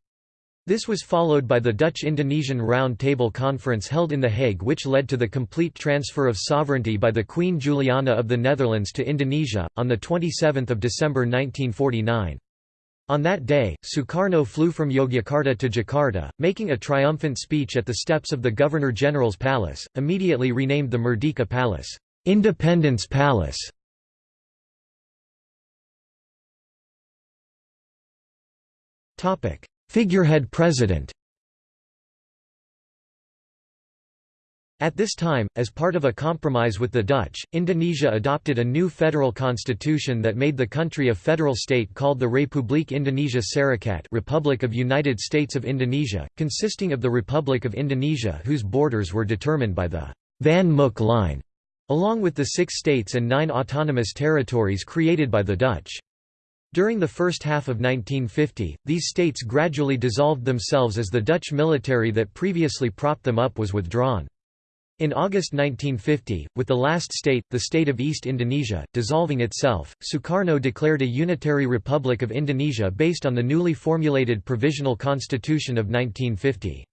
This was followed by the Dutch-Indonesian Round Table Conference held in The Hague which led to the complete transfer of sovereignty by the Queen Juliana of the Netherlands to Indonesia, on 27 December 1949. On that day, Sukarno flew from Yogyakarta to Jakarta, making a triumphant speech at the steps of the Governor-General's Palace, immediately renamed the Merdeka Palace, Independence Palace. Figurehead president At this time, as part of a compromise with the Dutch, Indonesia adopted a new federal constitution that made the country a federal state called the Republik Indonesia Serikat Republic of United States of Indonesia, consisting of the Republic of Indonesia whose borders were determined by the Van Mook Line, along with the six states and nine autonomous territories created by the Dutch. During the first half of 1950, these states gradually dissolved themselves as the Dutch military that previously propped them up was withdrawn. In August 1950, with the last state, the state of East Indonesia, dissolving itself, Sukarno declared a unitary Republic of Indonesia based on the newly formulated Provisional Constitution of 1950.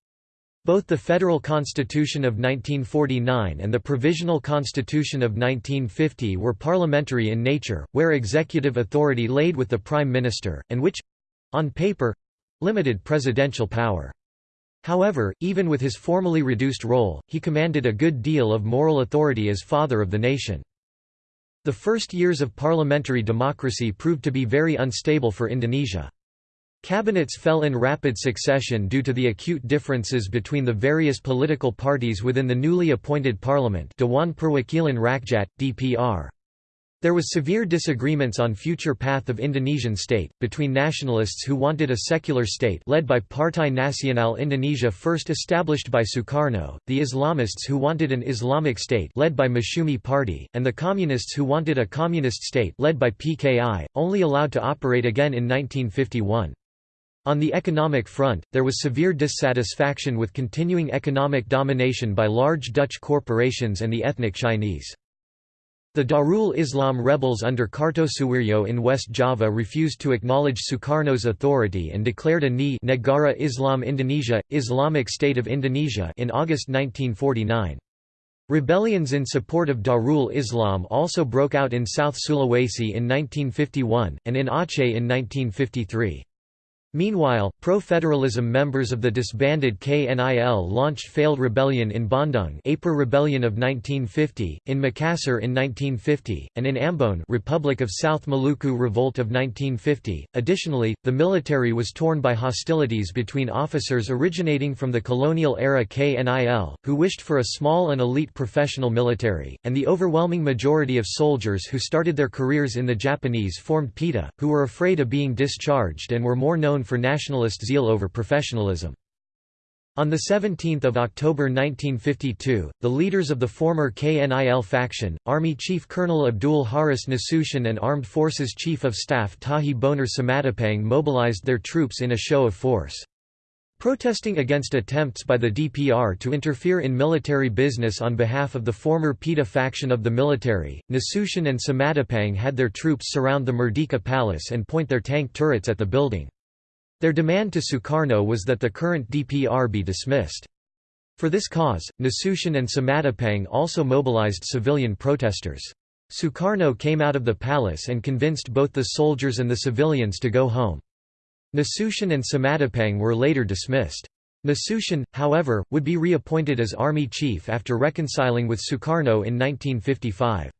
Both the Federal Constitution of 1949 and the Provisional Constitution of 1950 were parliamentary in nature, where executive authority laid with the Prime Minister, and which—on paper—limited presidential power. However, even with his formally reduced role, he commanded a good deal of moral authority as father of the nation. The first years of parliamentary democracy proved to be very unstable for Indonesia. Cabinets fell in rapid succession due to the acute differences between the various political parties within the newly appointed parliament Dewan Perwakilan Rakyat, DPR. There was severe disagreements on future path of Indonesian state, between nationalists who wanted a secular state led by Partai Nasional Indonesia first established by Sukarno, the Islamists who wanted an Islamic state led by Masyumi Party, and the communists who wanted a communist state led by PKI, only allowed to operate again in 1951. On the economic front, there was severe dissatisfaction with continuing economic domination by large Dutch corporations and the ethnic Chinese. The Darul Islam rebels under Kartosuwiryo in West Java refused to acknowledge Sukarno's authority and declared a NI Negara Islam Indonesia, Islamic State of Indonesia in August 1949. Rebellions in support of Darul Islam also broke out in South Sulawesi in 1951, and in Aceh in 1953. Meanwhile, pro-federalism members of the disbanded KNIL launched failed rebellion in Bandung April Rebellion of 1950, in Makassar in 1950, and in Ambon Republic of South Maluku Revolt of 1950. Additionally, the military was torn by hostilities between officers originating from the colonial-era KNIL, who wished for a small and elite professional military, and the overwhelming majority of soldiers who started their careers in the Japanese-formed PETA, who were afraid of being discharged and were more known for nationalist zeal over professionalism. On 17 October 1952, the leaders of the former KNIL faction, Army Chief Colonel Abdul Haris Nasution and Armed Forces Chief of Staff Tahi Bonar Simatupang mobilized their troops in a show of force. Protesting against attempts by the DPR to interfere in military business on behalf of the former PETA faction of the military, Nasution and Simatupang had their troops surround the Merdeka Palace and point their tank turrets at the building. Their demand to Sukarno was that the current DPR be dismissed. For this cause, Nasution and Simatupang also mobilized civilian protesters. Sukarno came out of the palace and convinced both the soldiers and the civilians to go home. Nasution and Simatupang were later dismissed. Nasution, however, would be reappointed as army chief after reconciling with Sukarno in 1955.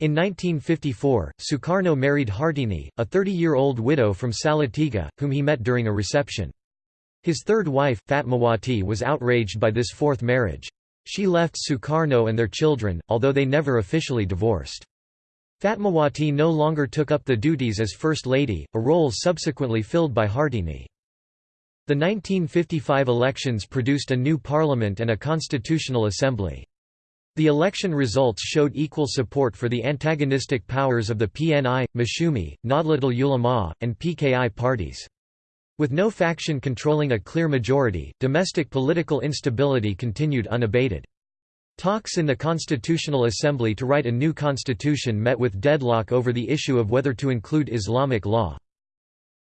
In 1954, Sukarno married Hartini, a 30-year-old widow from Salatiga, whom he met during a reception. His third wife, Fatmawati was outraged by this fourth marriage. She left Sukarno and their children, although they never officially divorced. Fatmawati no longer took up the duties as First Lady, a role subsequently filled by Hartini. The 1955 elections produced a new parliament and a constitutional assembly. The election results showed equal support for the antagonistic powers of the PNI, Masyumi, Nahdlatul Ulama, and PKI parties. With no faction controlling a clear majority, domestic political instability continued unabated. Talks in the Constitutional Assembly to write a new constitution met with deadlock over the issue of whether to include Islamic law.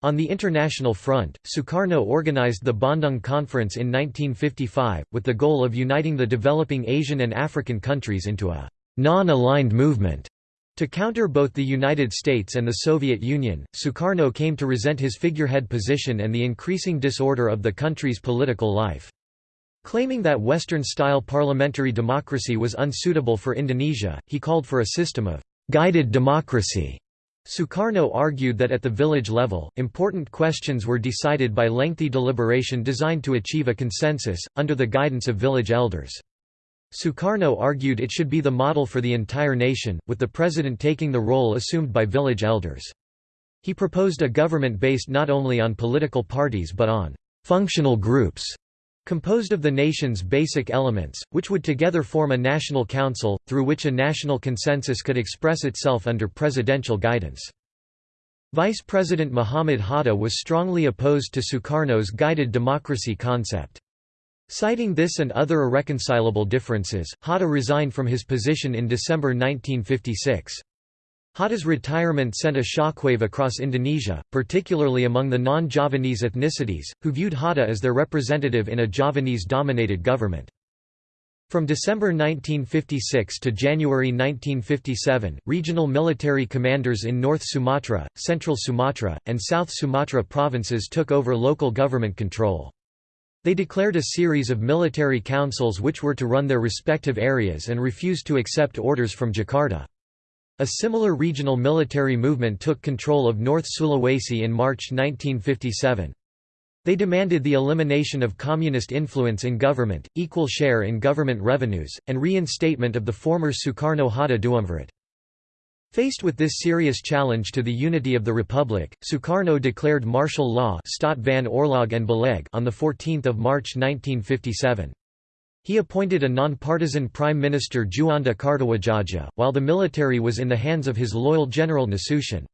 On the international front, Sukarno organized the Bandung Conference in 1955, with the goal of uniting the developing Asian and African countries into a non-aligned movement. To counter both the United States and the Soviet Union, Sukarno came to resent his figurehead position and the increasing disorder of the country's political life. Claiming that Western-style parliamentary democracy was unsuitable for Indonesia, he called for a system of «guided democracy» Sukarno argued that at the village level, important questions were decided by lengthy deliberation designed to achieve a consensus, under the guidance of village elders. Sukarno argued it should be the model for the entire nation, with the president taking the role assumed by village elders. He proposed a government based not only on political parties but on «functional groups» composed of the nation's basic elements, which would together form a national council, through which a national consensus could express itself under presidential guidance. Vice President Muhammad Hatta was strongly opposed to Sukarno's guided democracy concept. Citing this and other irreconcilable differences, Hatta resigned from his position in December 1956. Hatta's retirement sent a shockwave across Indonesia, particularly among the non-Javanese ethnicities, who viewed Hatta as their representative in a Javanese-dominated government. From December 1956 to January 1957, regional military commanders in North Sumatra, Central Sumatra, and South Sumatra provinces took over local government control. They declared a series of military councils which were to run their respective areas and refused to accept orders from Jakarta. A similar regional military movement took control of North Sulawesi in March 1957. They demanded the elimination of communist influence in government, equal share in government revenues, and reinstatement of the former Sukarno-Hatta Duumvirate. Faced with this serious challenge to the unity of the Republic, Sukarno declared martial law on 14 March 1957. He appointed a non-partisan Prime Minister Djuanda Kartawidjaja, while the military was in the hands of his loyal General Nasution.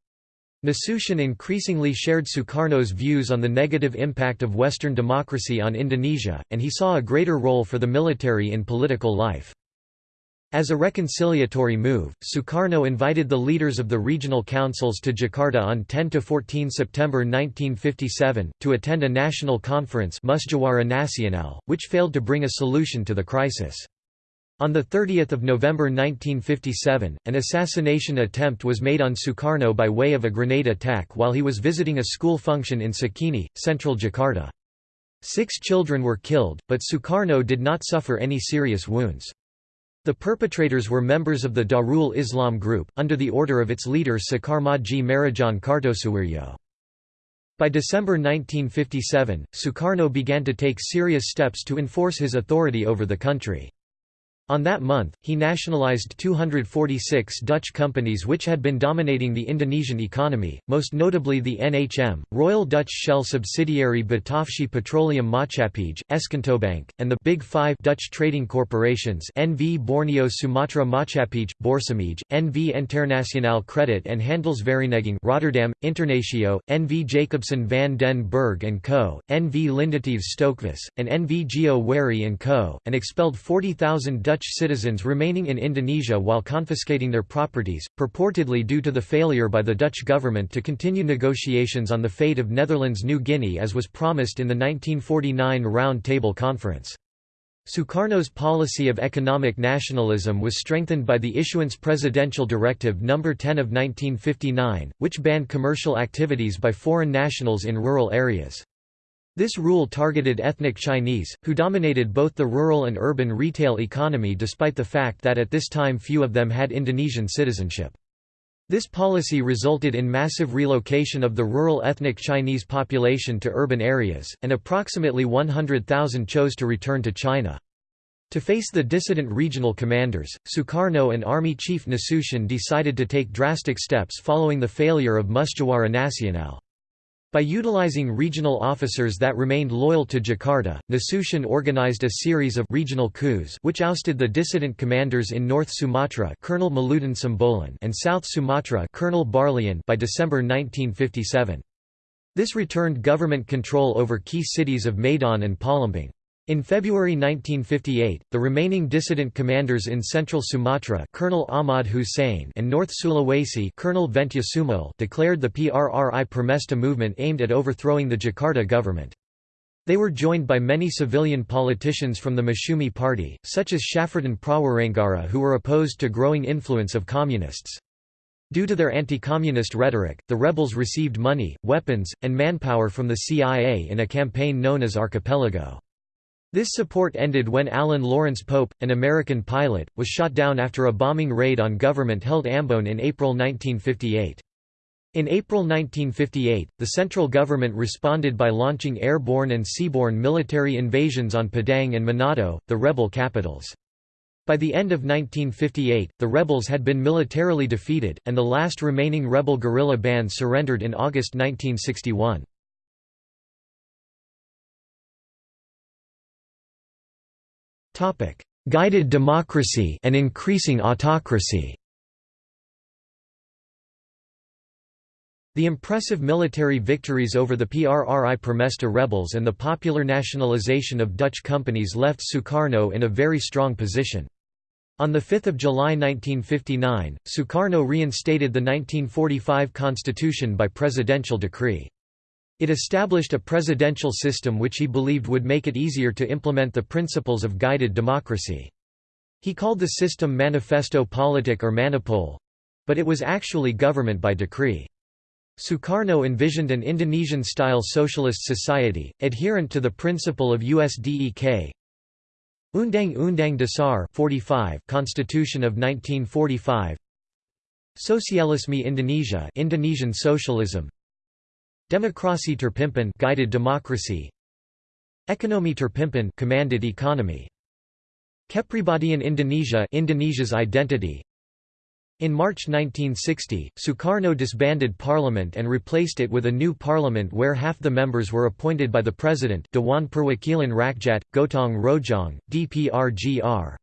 Nasution increasingly shared Sukarno's views on the negative impact of Western democracy on Indonesia, and he saw a greater role for the military in political life. As a reconciliatory move, Sukarno invited the leaders of the regional councils to Jakarta on 10–14 September 1957, to attend a national conference Musyawarah Nasional, which failed to bring a solution to the crisis. On 30 November 1957, an assassination attempt was made on Sukarno by way of a grenade attack while he was visiting a school function in Cikini, central Jakarta. Six children were killed, but Sukarno did not suffer any serious wounds. The perpetrators were members of the Darul Islam group, under the order of its leader Sekarmadji Maridjan Kartosuwiryo. By December 1957, Sukarno began to take serious steps to enforce his authority over the country. On that month, he nationalized 246 Dutch companies which had been dominating the Indonesian economy, most notably the NHM, Royal Dutch Shell subsidiary Bataafsche Petroleum Maatschappij, Escomptobank, and the Big Five Dutch trading corporations NV Borneo Sumatra Maatschappij, Borsumij, NV Internationaal Credit and Handelsvereniging Rotterdam, Internatio, NV Jacobsen van den Berg & Co., NV Lindeteeves Stokvis, and NV Geo Wehry & Co., and expelled 40,000 Dutch citizens remaining in Indonesia while confiscating their properties, purportedly due to the failure by the Dutch government to continue negotiations on the fate of Netherlands New Guinea as was promised in the 1949 Round Table Conference. Sukarno's policy of economic nationalism was strengthened by the issuance Presidential Directive No. 10 of 1959, which banned commercial activities by foreign nationals in rural areas. This rule targeted ethnic Chinese, who dominated both the rural and urban retail economy despite the fact that at this time few of them had Indonesian citizenship. This policy resulted in massive relocation of the rural ethnic Chinese population to urban areas, and approximately 100,000 chose to return to China. To face the dissident regional commanders, Sukarno and Army Chief Nasution decided to take drastic steps following the failure of Musyawarah Nasional. By utilizing regional officers that remained loyal to Jakarta, Nasution organized a series of regional coups which ousted the dissident commanders in North Sumatra Colonel Maludin Simbolon and South Sumatra Colonel Barlian by December 1957. This returned government control over key cities of Medan and Palembang. In February 1958, the remaining dissident commanders in Central Sumatra Colonel Ahmad Hussein and North Sulawesi Colonel Ventje Sumual declared the PRRI Permesta movement aimed at overthrowing the Jakarta government. They were joined by many civilian politicians from the Masyumi party, such as Syafruddin Prawiranegara who were opposed to growing influence of communists. Due to their anti-communist rhetoric, the rebels received money, weapons, and manpower from the CIA in a campaign known as Archipelago. This support ended when Alan Lawrence Pope, an American pilot, was shot down after a bombing raid on government-held Ambon in April 1958. In April 1958, the central government responded by launching airborne and seaborne military invasions on Padang and Manado, the rebel capitals. By the end of 1958, the rebels had been militarily defeated, and the last remaining rebel guerrilla band surrendered in August 1961. Guided democracy and increasing autocracy The impressive military victories over the PRRI Permesta rebels and the popular nationalization of Dutch companies left Sukarno in a very strong position. On 5 July 1959, Sukarno reinstated the 1945 constitution by presidential decree. It established a presidential system which he believed would make it easier to implement the principles of guided democracy. He called the system Manifesto Politik or Manipol—but it was actually government by decree. Sukarno envisioned an Indonesian-style socialist society, adherent to the principle of USDEK. Undang-Undang Dasar 45 Constitution of 1945 Sosialisme Indonesia Indonesian socialism Demokrasi terpimpin guided democracy. Ekonomi terpimpin commanded economy. Kepribadian Indonesia Indonesia's identity. In March 1960, Sukarno disbanded parliament and replaced it with a new parliament where half the members were appointed by the president Dewan Perwakilan Rakyat, Gotong Royong, DPRGR.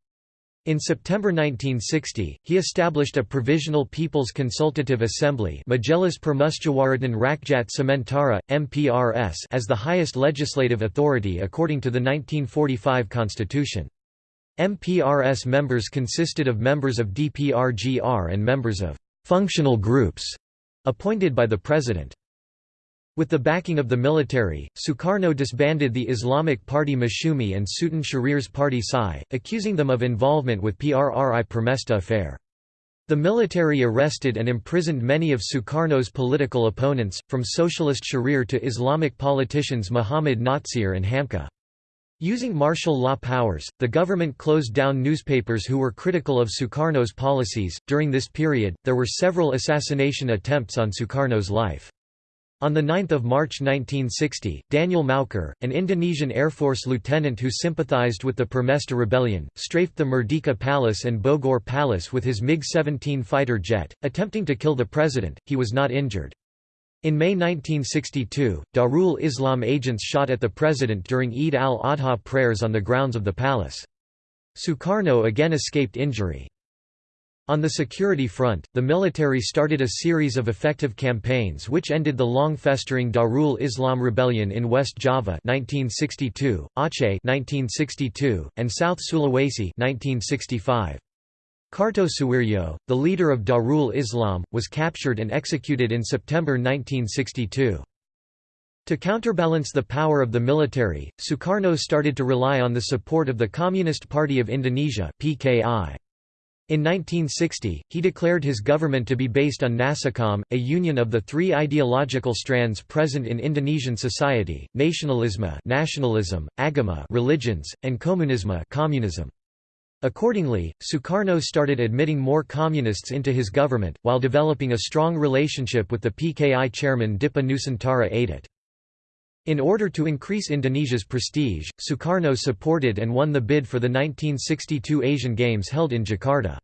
In September 1960, he established a Provisional People's Consultative Assembly Majelis Permusyawaratan Rakyat Sementara, MPRS as the highest legislative authority according to the 1945 constitution. MPRS members consisted of members of DPRGR and members of «functional groups» appointed by the President. With the backing of the military, Sukarno disbanded the Islamic Party Masyumi and Sutan Syahrir's party SAI, accusing them of involvement with PRRI Permesta affair. The military arrested and imprisoned many of Sukarno's political opponents, from Socialist Syahrir to Islamic politicians Muhammad Natsir and Hamka. Using martial law powers, the government closed down newspapers who were critical of Sukarno's policies. During this period, there were several assassination attempts on Sukarno's life. On 9 March 1960, Daniel Maukar, an Indonesian Air Force lieutenant who sympathized with the Permesta rebellion, strafed the Merdeka Palace and Bogor Palace with his MiG-17 fighter jet, attempting to kill the president. He was not injured. In May 1962, Darul Islam agents shot at the president during Eid al-Adha prayers on the grounds of the palace. Sukarno again escaped injury. On the security front, the military started a series of effective campaigns which ended the long-festering Darul Islam rebellion in West Java 1962, Aceh 1962, and South Sulawesi 1965. Kartosuwiryo, the leader of Darul Islam, was captured and executed in September 1962. To counterbalance the power of the military, Sukarno started to rely on the support of the Communist Party of Indonesia PKI. In 1960, he declared his government to be based on Nasakom, a union of the three ideological strands present in Indonesian society, nationalism, agama religions, and komunisme communism. Accordingly, Sukarno started admitting more communists into his government, while developing a strong relationship with the PKI chairman Dipa Nusantara. In order to increase Indonesia's prestige, Sukarno supported and won the bid for the 1962 Asian Games held in Jakarta.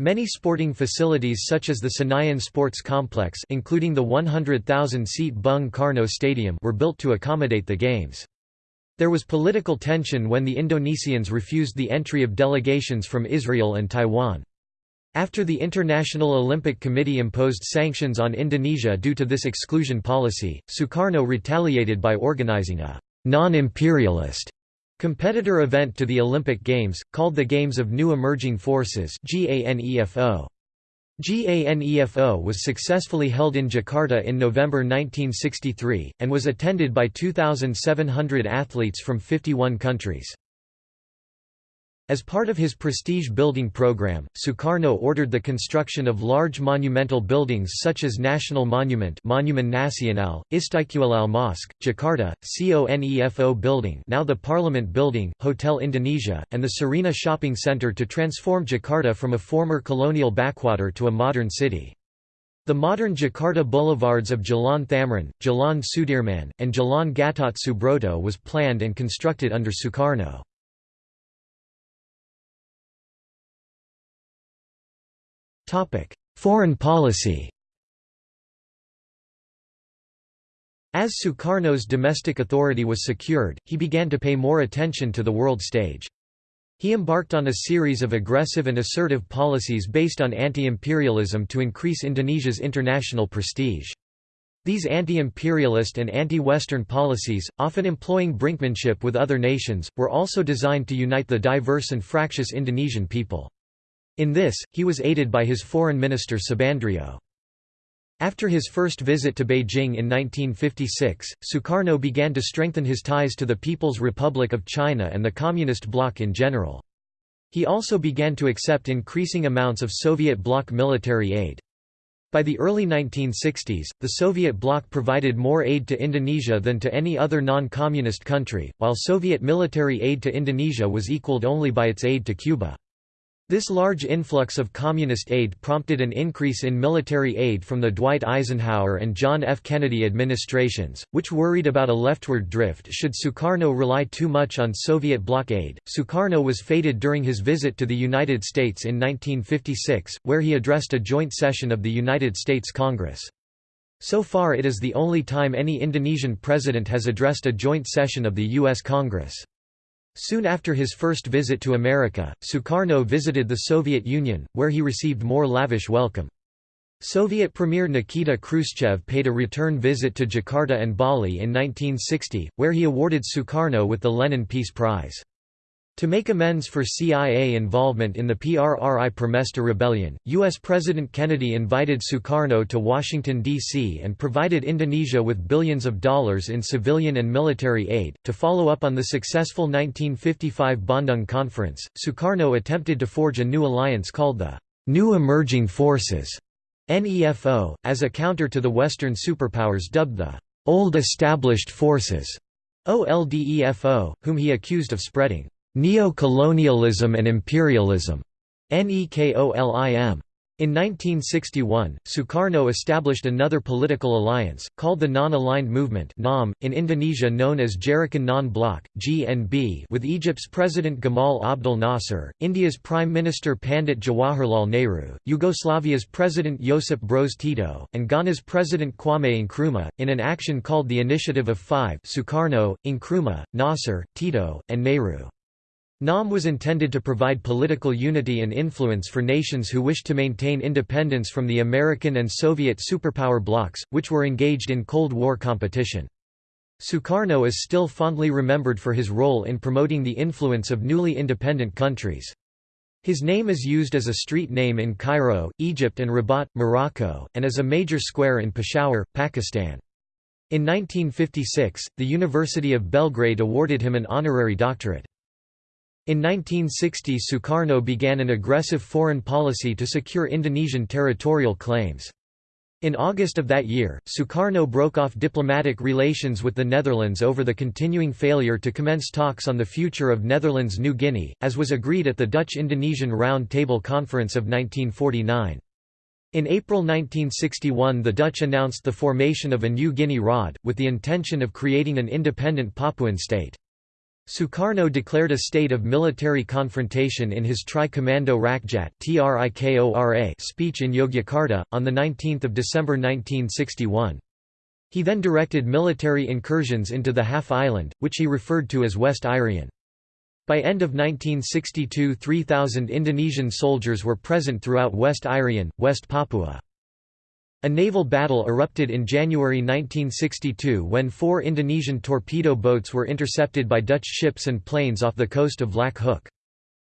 Many sporting facilities such as the Senayan Sports Complex including the 100,000-seat Bung Karno Stadium were built to accommodate the Games. There was political tension when the Indonesians refused the entry of delegations from Israel and Taiwan. After the International Olympic Committee imposed sanctions on Indonesia due to this exclusion policy, Sukarno retaliated by organizing a non-imperialist competitor event to the Olympic Games, called the Games of New Emerging Forces GANEFO. GANEFO was successfully held in Jakarta in November 1963, and was attended by 2,700 athletes from 51 countries. As part of his prestige-building program, Sukarno ordered the construction of large monumental buildings such as National Monument Monumen Nasional, Istiqlal Mosque, Jakarta, CONEFO Building now the Parliament Building, Hotel Indonesia, and the Sarinah Shopping Center to transform Jakarta from a former colonial backwater to a modern city. The modern Jakarta boulevards of Jalan Thamrin, Jalan Sudirman, and Jalan Gatot Subroto was planned and constructed under Sukarno. Foreign policy As Sukarno's domestic authority was secured, he began to pay more attention to the world stage. He embarked on a series of aggressive and assertive policies based on anti-imperialism to increase Indonesia's international prestige. These anti-imperialist and anti-Western policies, often employing brinkmanship with other nations, were also designed to unite the diverse and fractious Indonesian people. In this, he was aided by his foreign minister Subandrio. After his first visit to Beijing in 1956, Sukarno began to strengthen his ties to the People's Republic of China and the Communist bloc in general. He also began to accept increasing amounts of Soviet bloc military aid. By the early 1960s, the Soviet bloc provided more aid to Indonesia than to any other non-communist country, while Soviet military aid to Indonesia was equaled only by its aid to Cuba. This large influx of communist aid prompted an increase in military aid from the Dwight Eisenhower and John F. Kennedy administrations, which worried about a leftward drift should Sukarno rely too much on Soviet bloc aid. Sukarno was feted during his visit to the United States in 1956, where he addressed a joint session of the United States Congress. So far it is the only time any Indonesian president has addressed a joint session of the U.S. Congress. Soon after his first visit to America, Sukarno visited the Soviet Union, where he received more lavish welcome. Soviet Premier Nikita Khrushchev paid a return visit to Jakarta and Bali in 1960, where he awarded Sukarno with the Lenin Peace Prize. To make amends for CIA involvement in the PRRI Permesta rebellion, U.S. President Kennedy invited Sukarno to Washington, D.C. and provided Indonesia with billions of dollars in civilian and military aid. To follow up on the successful 1955 Bandung Conference, Sukarno attempted to forge a new alliance called the New Emerging Forces NEFO, as a counter to the Western superpowers dubbed the Old Established Forces OLDEFO, whom he accused of spreading Neo-colonialism and imperialism. NEKOLIM. In 1961, Sukarno established another political alliance, called the Non-Aligned Movement in Indonesia known as Gerakan Non-Blok, GNB with Egypt's President Gamal Abdel Nasser, India's Prime Minister Pandit Jawaharlal Nehru, Yugoslavia's President Josip Broz Tito, and Ghana's President Kwame Nkrumah, in an action called the Initiative of Five Sukarno, Nkrumah, Nasser, Tito, and Nehru. NAM was intended to provide political unity and influence for nations who wished to maintain independence from the American and Soviet superpower blocs, which were engaged in Cold War competition. Sukarno is still fondly remembered for his role in promoting the influence of newly independent countries. His name is used as a street name in Cairo, Egypt and Rabat, Morocco, and as a major square in Peshawar, Pakistan. In 1956, the University of Belgrade awarded him an honorary doctorate. In 1960 Sukarno began an aggressive foreign policy to secure Indonesian territorial claims. In August of that year, Sukarno broke off diplomatic relations with the Netherlands over the continuing failure to commence talks on the future of Netherlands New Guinea, as was agreed at the Dutch-Indonesian Round Table Conference of 1949. In April 1961 the Dutch announced the formation of a New Guinea Raad, with the intention of creating an independent Papuan state. Sukarno declared a state of military confrontation in his Tri-Commando Rakyat speech in Yogyakarta, on 19 December 1961. He then directed military incursions into the half-island, which he referred to as West Irian. By end of 1962 3,000 Indonesian soldiers were present throughout West Irian, West Papua. A naval battle erupted in January 1962 when four Indonesian torpedo boats were intercepted by Dutch ships and planes off the coast of Lac Hook.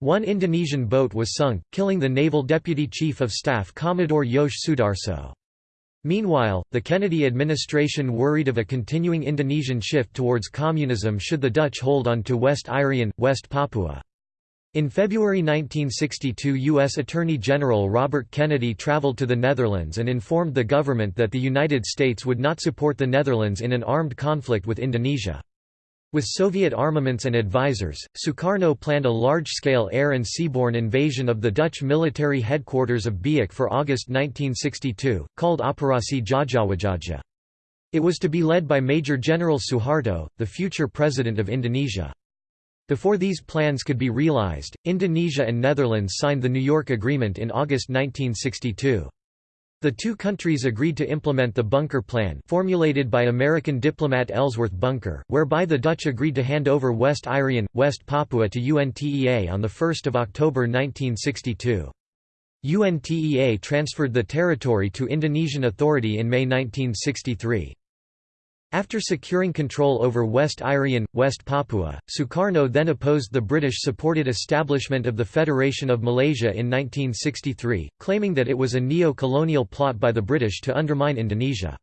One Indonesian boat was sunk, killing the naval deputy chief of staff Commodore Yos Sudarso. Meanwhile, the Kennedy administration worried of a continuing Indonesian shift towards communism should the Dutch hold on to West Irian, West Papua. In February 1962 U.S. Attorney General Robert Kennedy traveled to the Netherlands and informed the government that the United States would not support the Netherlands in an armed conflict with Indonesia. With Soviet armaments and advisors, Sukarno planned a large-scale air and seaborne invasion of the Dutch military headquarters of Biak for August 1962, called Operasi Jayawijaya. It was to be led by Major General Suharto, the future president of Indonesia. Before these plans could be realized, Indonesia and Netherlands signed the New York Agreement in August 1962. The two countries agreed to implement the Bunker Plan formulated by American diplomat Ellsworth Bunker, whereby the Dutch agreed to hand over West Irian, West Papua to UNTEA on 1 October 1962. UNTEA transferred the territory to Indonesian Authority in May 1963. After securing control over West Irian, West Papua, Sukarno then opposed the British-supported establishment of the Federation of Malaysia in 1963, claiming that it was a neo-colonial plot by the British to undermine Indonesia.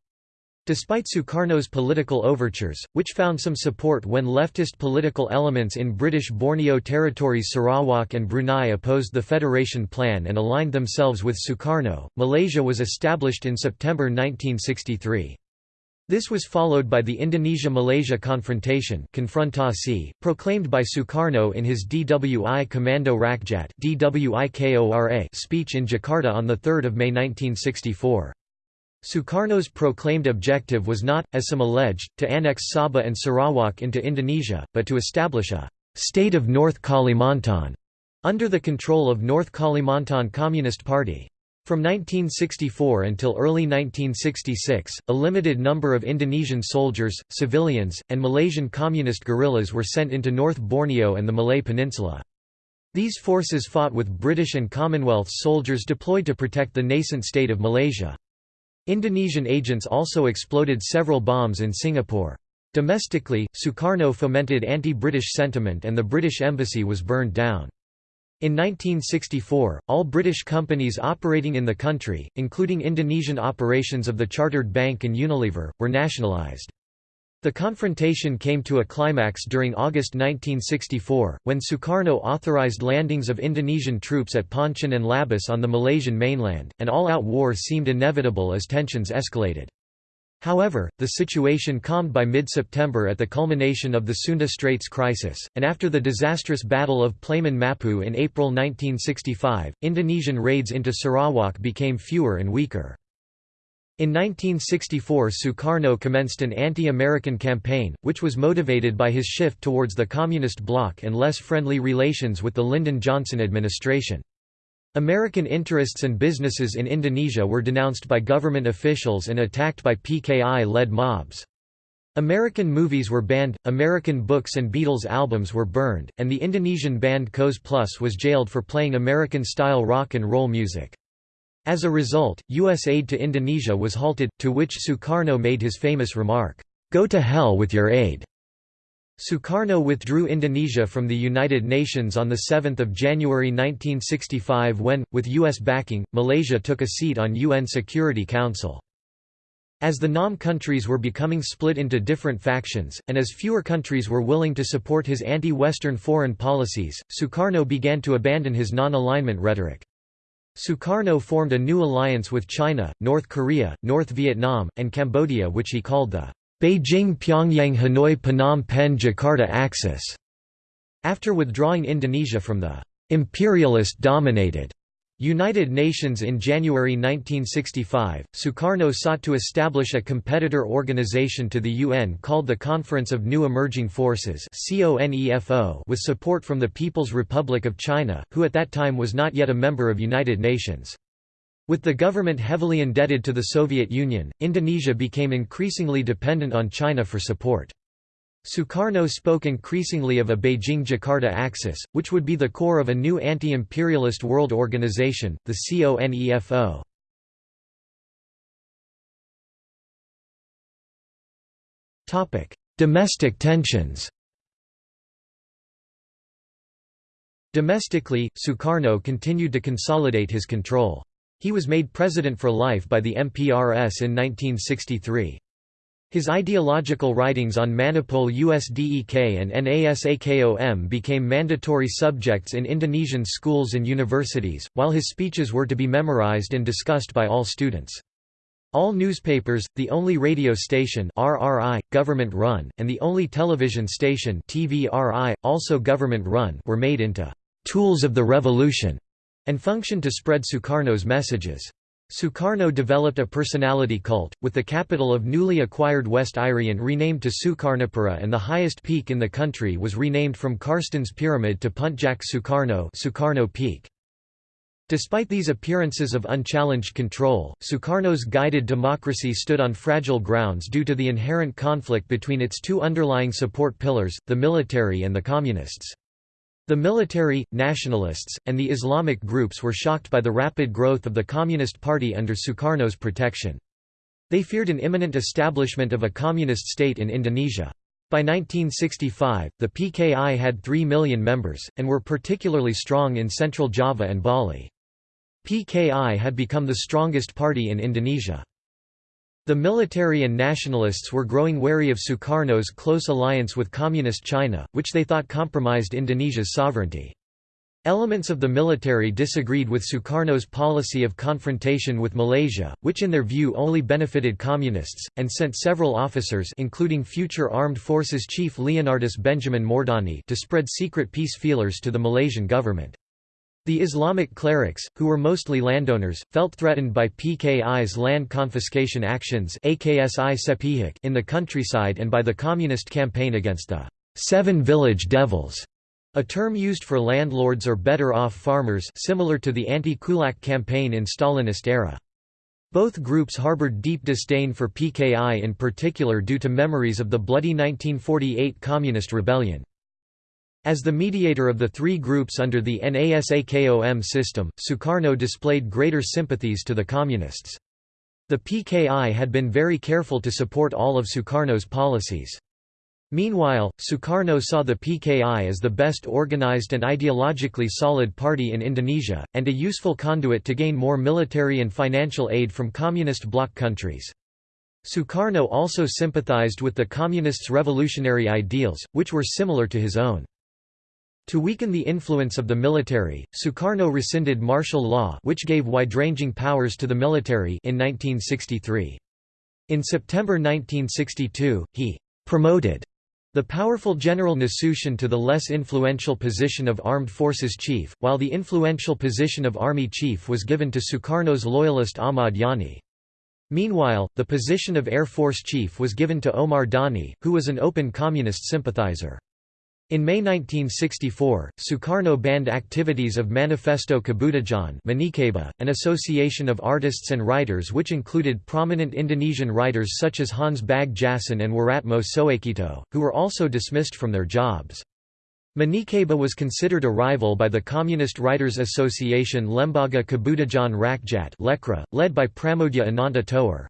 Despite Sukarno's political overtures, which found some support when leftist political elements in British Borneo territories Sarawak and Brunei opposed the Federation Plan and aligned themselves with Sukarno, Malaysia was established in September 1963. This was followed by the Indonesia-Malaysia confrontation confrontasi, proclaimed by Sukarno in his DWI Commando Rakyat speech in Jakarta on 3 May 1964. Sukarno's proclaimed objective was not, as some alleged, to annex Sabah and Sarawak into Indonesia, but to establish a «state of North Kalimantan» under the control of North Kalimantan Communist Party. From 1964 until early 1966, a limited number of Indonesian soldiers, civilians, and Malaysian communist guerrillas were sent into North Borneo and the Malay Peninsula. These forces fought with British and Commonwealth soldiers deployed to protect the nascent state of Malaysia. Indonesian agents also exploded several bombs in Singapore. Domestically, Sukarno fomented anti-British sentiment and the British embassy was burned down. In 1964, all British companies operating in the country, including Indonesian operations of the Chartered Bank and Unilever, were nationalised. The confrontation came to a climax during August 1964, when Sukarno authorised landings of Indonesian troops at Pontian and Labis on the Malaysian mainland, and all-out war seemed inevitable as tensions escalated. However, the situation calmed by mid-September at the culmination of the Sunda Straits crisis, and after the disastrous Battle of Plaman Mapu in April 1965, Indonesian raids into Sarawak became fewer and weaker. In 1964 Sukarno commenced an anti-American campaign, which was motivated by his shift towards the Communist bloc and less friendly relations with the Lyndon Johnson administration. American interests and businesses in Indonesia were denounced by government officials and attacked by PKI-led mobs. American movies were banned, American books and Beatles albums were burned, and the Indonesian band Koes Plus was jailed for playing American-style rock and roll music. As a result, U.S. aid to Indonesia was halted, to which Sukarno made his famous remark, "'Go to hell with your aid'". Sukarno withdrew Indonesia from the United Nations on 7 January 1965 when, with U.S. backing, Malaysia took a seat on UN Security Council. As the NAM countries were becoming split into different factions, and as fewer countries were willing to support his anti-Western foreign policies, Sukarno began to abandon his non-alignment rhetoric. Sukarno formed a new alliance with China, North Korea, North Vietnam, and Cambodia which he called the Beijing–Pyongyang–Hanoi Phnom Penh Jakarta axis, after withdrawing Indonesia from the imperialist-dominated United Nations in January 1965, Sukarno sought to establish a competitor organization to the UN called the Conference of New Emerging Forces with support from the People's Republic of China, who at that time was not yet a member of United Nations. With the government heavily indebted to the Soviet Union, Indonesia became increasingly dependent on China for support. Sukarno spoke increasingly of a Beijing-Jakarta axis, which would be the core of a new anti-imperialist world organization, the CONEFO. Domestic tensions Domestically, Sukarno continued to consolidate his control. He was made president for life by the MPRS in 1963. His ideological writings on Manipol USDEK and NASAKOM became mandatory subjects in Indonesian schools and universities, while his speeches were to be memorized and discussed by all students. All newspapers, the only radio station RRI, government-run, and the only television station TVRI, also government-run were made into «tools of the revolution» and functioned to spread Sukarno's messages. Sukarno developed a personality cult, with the capital of newly acquired West Irian renamed to Sukarnopura and the highest peak in the country was renamed from Karsten's Pyramid to Puntjak Sukarno, Sukarno Peak. Despite these appearances of unchallenged control, Sukarno's guided democracy stood on fragile grounds due to the inherent conflict between its two underlying support pillars, the military and the communists. The military, nationalists, and the Islamic groups were shocked by the rapid growth of the Communist Party under Sukarno's protection. They feared an imminent establishment of a communist state in Indonesia. By 1965, the PKI had 3 million members, and were particularly strong in central Java and Bali. PKI had become the strongest party in Indonesia. The military and nationalists were growing wary of Sukarno's close alliance with Communist China, which they thought compromised Indonesia's sovereignty. Elements of the military disagreed with Sukarno's policy of confrontation with Malaysia, which in their view only benefited communists, and sent several officers including future Armed Forces Chief Leonardus Benjamin Moerdani to spread secret peace feelers to the Malaysian government. The Islamic clerics, who were mostly landowners, felt threatened by PKI's land confiscation actions in the countryside and by the communist campaign against the Seven Village Devils, a term used for landlords or better-off farmers similar to the anti-kulak campaign in Stalinist era. Both groups harbored deep disdain for PKI in particular due to memories of the bloody 1948 Communist Rebellion. As the mediator of the three groups under the NASAKOM system, Sukarno displayed greater sympathies to the Communists. The PKI had been very careful to support all of Sukarno's policies. Meanwhile, Sukarno saw the PKI as the best organized and ideologically solid party in Indonesia, and a useful conduit to gain more military and financial aid from communist bloc countries. Sukarno also sympathized with the Communists' revolutionary ideals, which were similar to his own. To weaken the influence of the military, Sukarno rescinded martial law which gave wide-ranging powers to the military in 1963. In September 1962, he «promoted» the powerful General Nasution to the less influential position of Armed Forces Chief, while the influential position of Army Chief was given to Sukarno's loyalist Ahmad Yani. Meanwhile, the position of Air Force Chief was given to Omar Dani, who was an open communist sympathizer. In May 1964, Sukarno banned activities of Manifesto Kebudajaan an association of artists and writers which included prominent Indonesian writers such as Hans Bagjasin and Wiratmo Soekito, who were also dismissed from their jobs. Manikebu was considered a rival by the Communist Writers Association Lembaga Kebudajaan Rakyat led by Pramoedya Ananta Toer.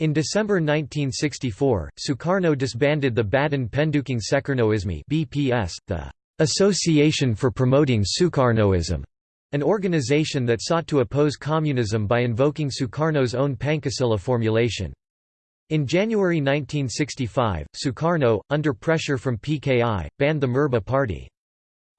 In December 1964, Sukarno disbanded the Badan Pendukung Sukarnoisme (BPS), the Association for Promoting Sukarnoism, an organization that sought to oppose communism by invoking Sukarno's own Pancasila formulation. In January 1965, Sukarno, under pressure from PKI, banned the Murba party.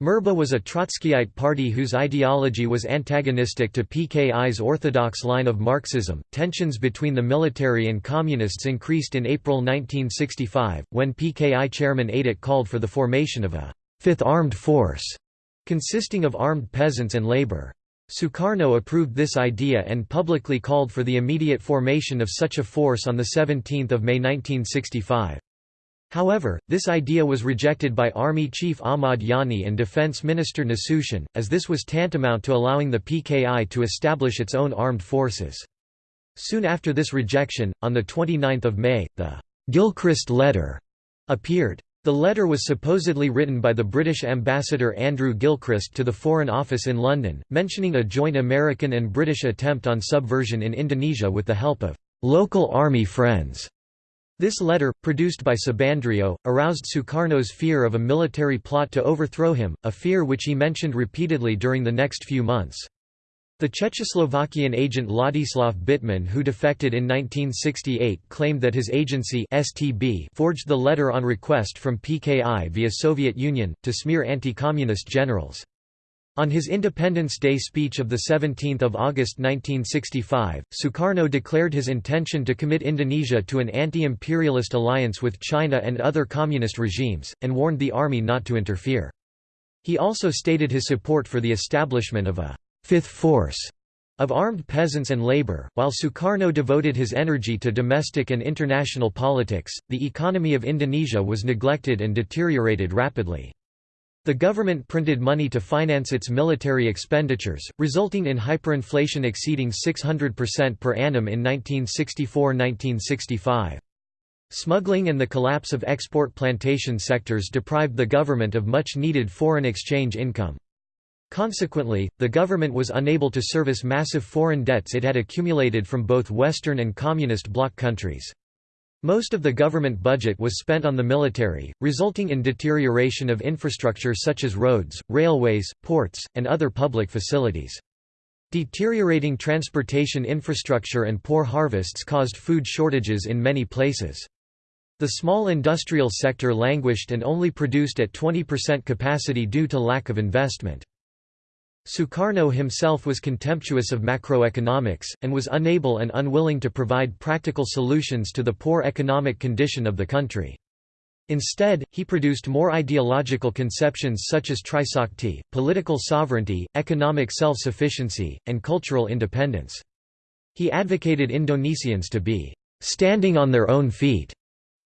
Murba was a Trotskyite party whose ideology was antagonistic to PKI's orthodox line of Marxism. Tensions between the military and communists increased in April 1965, when PKI chairman Aidit called for the formation of a fifth armed force, consisting of armed peasants and labor. Sukarno approved this idea and publicly called for the immediate formation of such a force on 17 May 1965. However, this idea was rejected by Army Chief Ahmad Yani and Defense Minister Nasution, as this was tantamount to allowing the PKI to establish its own armed forces. Soon after this rejection, on 29 May, the Gilchrist Letter appeared. The letter was supposedly written by the British ambassador Andrew Gilchrist to the Foreign Office in London, mentioning a joint American and British attempt on subversion in Indonesia with the help of local army friends. This letter, produced by Subandrio, aroused Sukarno's fear of a military plot to overthrow him, a fear which he mentioned repeatedly during the next few months. The Czechoslovakian agent Ladislav Bitman who defected in 1968 claimed that his agency STB forged the letter on request from PKI via Soviet Union, to smear anti-communist generals. On his Independence Day speech of 17 August 1965, Sukarno declared his intention to commit Indonesia to an anti-imperialist alliance with China and other communist regimes, and warned the army not to interfere. He also stated his support for the establishment of a fifth force of armed peasants and labor. While Sukarno devoted his energy to domestic and international politics, the economy of Indonesia was neglected and deteriorated rapidly. The government printed money to finance its military expenditures, resulting in hyperinflation exceeding 600% per annum in 1964–1965. Smuggling and the collapse of export plantation sectors deprived the government of much needed foreign exchange income. Consequently, the government was unable to service massive foreign debts it had accumulated from both Western and Communist bloc countries. Most of the government budget was spent on the military, resulting in deterioration of infrastructure such as roads, railways, ports, and other public facilities. Deteriorating transportation infrastructure and poor harvests caused food shortages in many places. The small industrial sector languished and only produced at 20% capacity due to lack of investment. Sukarno himself was contemptuous of macroeconomics, and was unable and unwilling to provide practical solutions to the poor economic condition of the country. Instead, he produced more ideological conceptions such as Trisakti, political sovereignty, economic self-sufficiency, and cultural independence. He advocated Indonesians to be «standing on their own feet»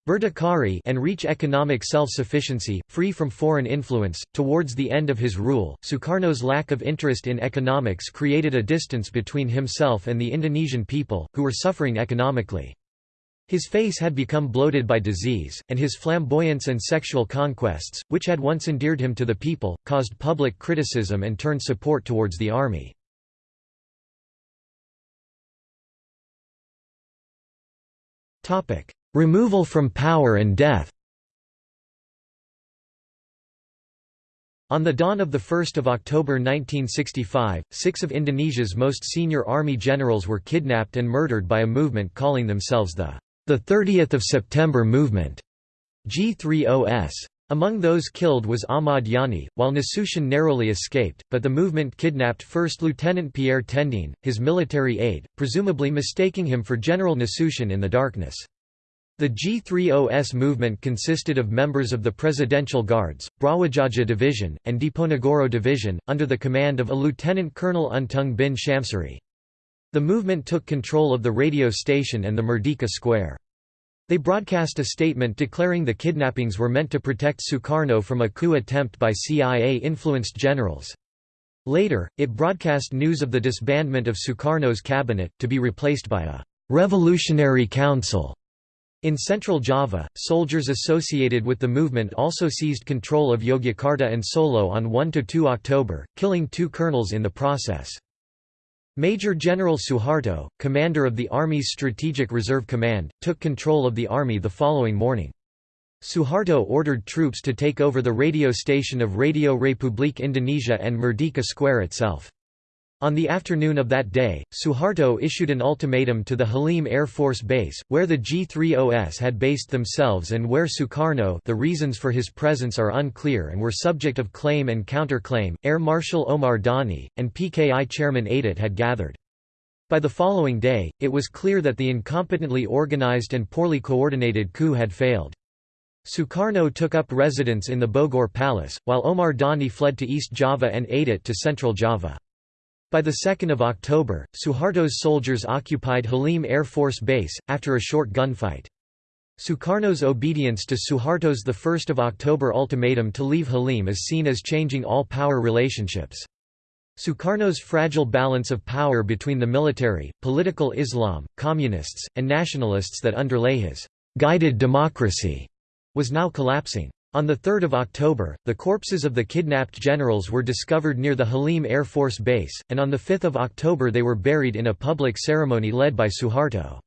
Berdikari and reach economic self-sufficiency, free from foreign influence. Towards the end of his rule, Sukarno's lack of interest in economics created a distance between himself and the Indonesian people, who were suffering economically. His face had become bloated by disease, and his flamboyance and sexual conquests, which had once endeared him to the people, caused public criticism and turned support towards the army. Topic: Removal from power and death On the dawn of 1 October 1965, six of Indonesia's most senior army generals were kidnapped and murdered by a movement calling themselves the, the 30th of September Movement G30S. Among those killed was Ahmad Yani, while Nasution narrowly escaped, but the movement kidnapped 1st Lieutenant Pierre Tendean, his military aide, presumably mistaking him for General Nasution in the darkness. The G30S movement consisted of members of the Presidential Guards, Brawijaya Division, and Diponegoro Division, under the command of a Lieutenant Colonel Untung bin Shamsuri. The movement took control of the radio station and the Merdeka Square. They broadcast a statement declaring the kidnappings were meant to protect Sukarno from a coup attempt by CIA-influenced generals. Later, it broadcast news of the disbandment of Sukarno's cabinet, to be replaced by a «revolutionary council» In central Java, soldiers associated with the movement also seized control of Yogyakarta and Solo on 1–2 October, killing two colonels in the process. Major General Suharto, commander of the Army's Strategic Reserve Command, took control of the army the following morning. Suharto ordered troops to take over the radio station of Radio Republik Indonesia and Merdeka Square itself. On the afternoon of that day, Suharto issued an ultimatum to the Halim Air Force Base, where the G-3OS had based themselves and where Sukarno the reasons for his presence are unclear and were subject of claim and counterclaim, Air Marshal Omar Dani, and PKI chairman Aidit had gathered. By the following day, it was clear that the incompetently organized and poorly coordinated coup had failed. Sukarno took up residence in the Bogor Palace, while Omar Dani fled to East Java and Aidit to Central Java. By 2 October, Suharto's soldiers occupied Halim Air Force Base, after a short gunfight. Sukarno's obedience to Suharto's 1 October ultimatum to leave Halim is seen as changing all power relationships. Sukarno's fragile balance of power between the military, political Islam, communists, and nationalists that underlay his «guided democracy» was now collapsing. On 3 October, the corpses of the kidnapped generals were discovered near the Halim Air Force Base, and on 5 October they were buried in a public ceremony led by Suharto.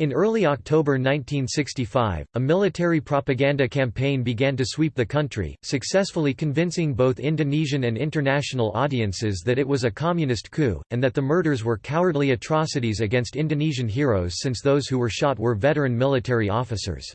In early October 1965, a military propaganda campaign began to sweep the country, successfully convincing both Indonesian and international audiences that it was a communist coup, and that the murders were cowardly atrocities against Indonesian heroes since those who were shot were veteran military officers.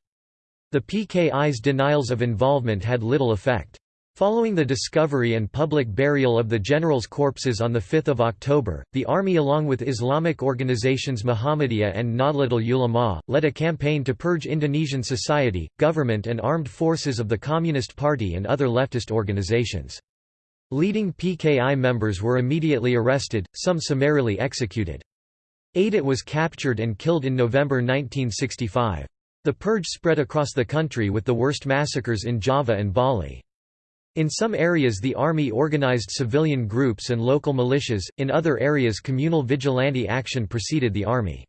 The PKI's denials of involvement had little effect. Following the discovery and public burial of the generals' corpses on 5 October, the army along with Islamic organizations Muhammadiyah and Nahdlatul Ulama, led a campaign to purge Indonesian society, government and armed forces of the Communist Party and other leftist organizations. Leading PKI members were immediately arrested, some summarily executed. Aidit was captured and killed in November 1965. The purge spread across the country with the worst massacres in Java and Bali. In some areas the army organized civilian groups and local militias, in other areas communal vigilante action preceded the army.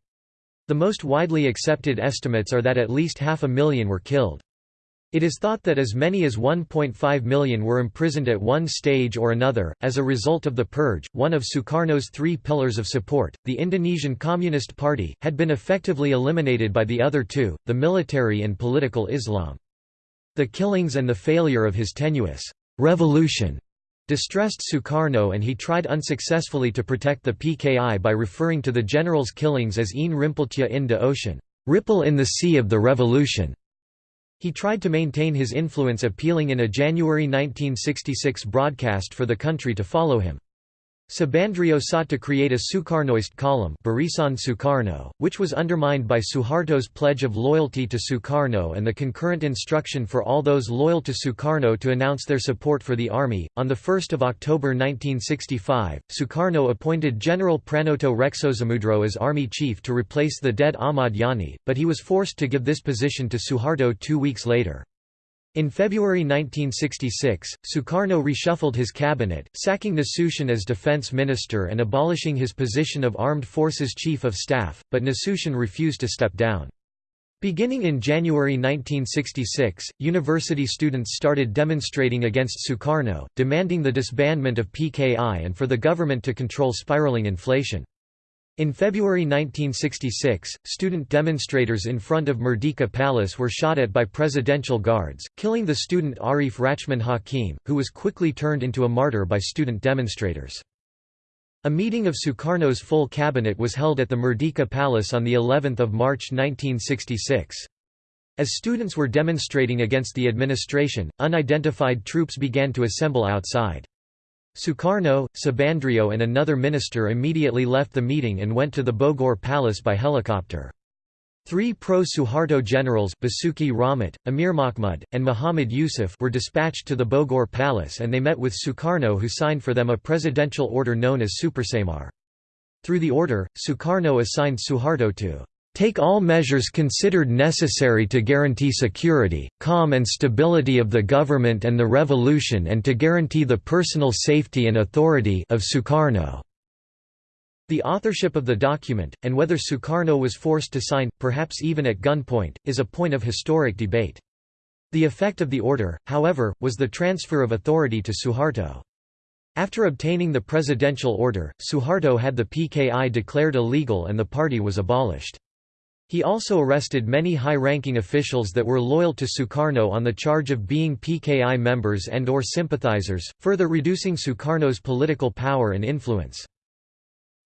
The most widely accepted estimates are that at least half a million were killed. It is thought that as many as 1.5 million were imprisoned at one stage or another. As a result of the purge, one of Sukarno's three pillars of support, the Indonesian Communist Party, had been effectively eliminated by the other two, the military and political Islam. The killings and the failure of his tenuous revolution distressed Sukarno and he tried unsuccessfully to protect the PKI by referring to the general's killings as Een Rimpeltje in de Ocean, ripple in the sea of the revolution. He tried to maintain his influence appealing in a January 1966 broadcast for the country to follow him. Subandrio sought to create a Sukarnoist column Barisan Sukarno, which was undermined by Suharto's pledge of loyalty to Sukarno and the concurrent instruction for all those loyal to Sukarno to announce their support for the army. On 1 October 1965, Sukarno appointed General Pranoto Reksosamudro as army chief to replace the dead Ahmad Yani, but he was forced to give this position to Suharto two weeks later. In February 1966, Sukarno reshuffled his cabinet, sacking Nasution as defense minister and abolishing his position of Armed Forces Chief of Staff, but Nasution refused to step down. Beginning in January 1966, university students started demonstrating against Sukarno, demanding the disbandment of PKI and for the government to control spiraling inflation. In February 1966, student demonstrators in front of Merdeka Palace were shot at by presidential guards, killing the student Arif Rachman Hakim, who was quickly turned into a martyr by student demonstrators. A meeting of Sukarno's full cabinet was held at the Merdeka Palace on of March 1966. As students were demonstrating against the administration, unidentified troops began to assemble outside. Sukarno, Subandrio and another minister immediately left the meeting and went to the Bogor Palace by helicopter. Three pro-Suharto generals Basuki Rahmat, Amir Mahmud, and Muhammad Yusuf were dispatched to the Bogor Palace and they met with Sukarno who signed for them a presidential order known as Supersemar. Through the order, Sukarno assigned Suharto to take all measures considered necessary to guarantee security, calm and stability of the government and the revolution and to guarantee the personal safety and authority of Sukarno." The authorship of the document, and whether Sukarno was forced to sign, perhaps even at gunpoint, is a point of historic debate. The effect of the order, however, was the transfer of authority to Suharto. After obtaining the presidential order, Suharto had the PKI declared illegal and the party was abolished. He also arrested many high-ranking officials that were loyal to Sukarno on the charge of being PKI members and or sympathizers, further reducing Sukarno's political power and influence.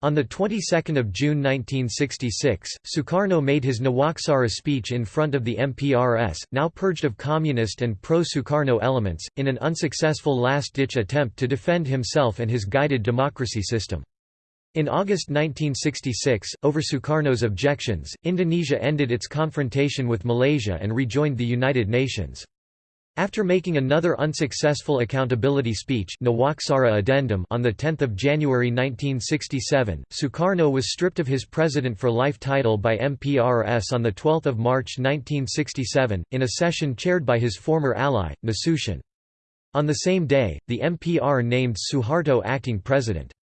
On the 22nd of June 1966, Sukarno made his Nawaksara speech in front of the MPRS, now purged of communist and pro-Sukarno elements, in an unsuccessful last-ditch attempt to defend himself and his guided democracy system. In August 1966, over Sukarno's objections, Indonesia ended its confrontation with Malaysia and rejoined the United Nations. After making another unsuccessful accountability speech Addendum on 10 January 1967, Sukarno was stripped of his President for Life title by MPRS on 12 March 1967, in a session chaired by his former ally, Nasution. On the same day, the MPR named Suharto acting president.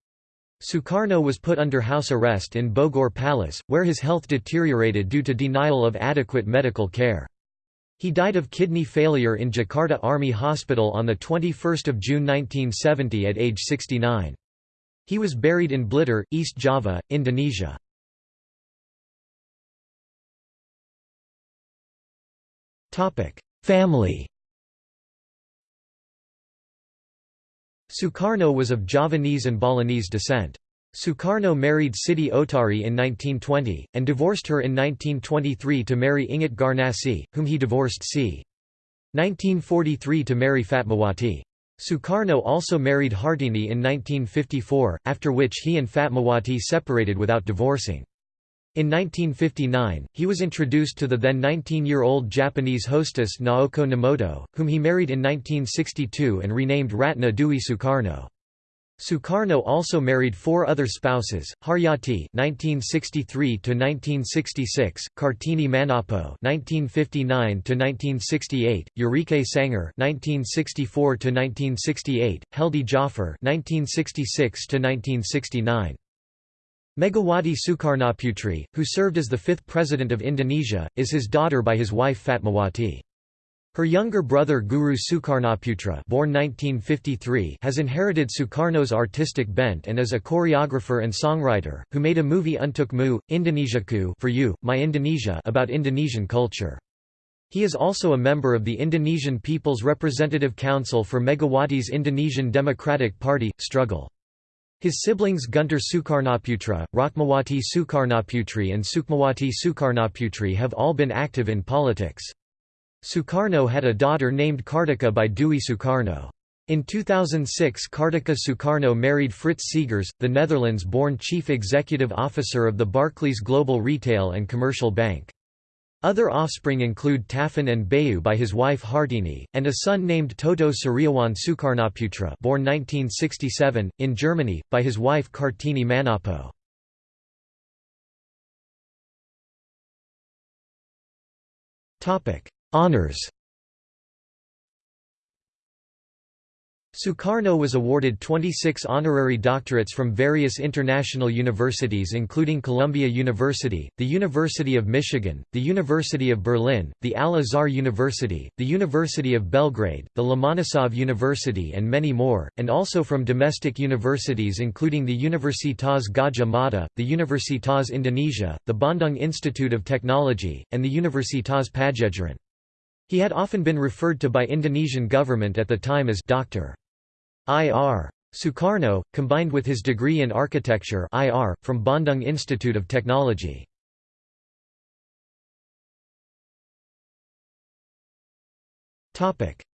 Sukarno was put under house arrest in Bogor Palace, where his health deteriorated due to denial of adequate medical care. He died of kidney failure in Jakarta Army Hospital on 21 June 1970 at age 69. He was buried in Blitar, East Java, Indonesia. Family Sukarno was of Javanese and Balinese descent. Sukarno married Siti Oetari in 1920, and divorced her in 1923 to marry Inggit Garnasih, whom he divorced c. 1943 to marry Fatmawati. Sukarno also married Hartini in 1954, after which he and Fatmawati separated without divorcing. In 1959, he was introduced to the then 19-year-old Japanese hostess Naoko Nomoto, whom he married in 1962 and renamed Ratna Dewi Sukarno. Sukarno also married four other spouses: Haryati (1963–1966), Kartini Manoppo (1959–1968), Yurike Sanger (1964–1968), Heldy Djafar (1966–1969). Megawati Sukarnoputri, who served as the fifth president of Indonesia, is his daughter by his wife Fatmawati. Her younger brother Guruh Sukarnoputra born 1953 has inherited Sukarno's artistic bent and is a choreographer and songwriter, who made a movie Untukmu, Indonesiaku for you, My Indonesia about Indonesian culture. He is also a member of the Indonesian People's Representative Council for Megawati's Indonesian Democratic Party, struggle. His siblings Guntur Sukarnoputra, Rachmawati Sukarnoputri and Sukmawati Sukarnoputri have all been active in politics. Sukarno had a daughter named Kartika by Dewi Sukarno. In 2006 Kartika Sukarno married Fritz Segers, the Netherlands-born chief executive officer of the Barclays Global Retail and Commercial Bank. Other offspring include Taufan and Bayu by his wife Hartini, and a son named Toto Suryawan Sukarnoputra born 1967, in Germany, by his wife Kartini Manoppo. Honours Sukarno was awarded 26 honorary doctorates from various international universities including Columbia University, the University of Michigan, the University of Berlin, the Al-Azhar University, the University of Belgrade, the Lomonosov University and many more, and also from domestic universities including the Universitas Gadjah Mada, the Universitas Indonesia, the Bandung Institute of Technology, and the Universitas Padjadjaran. He had often been referred to by Indonesian government at the time as Dr. Ir. Sukarno, combined with his degree in architecture IR, from Bandung Institute of Technology.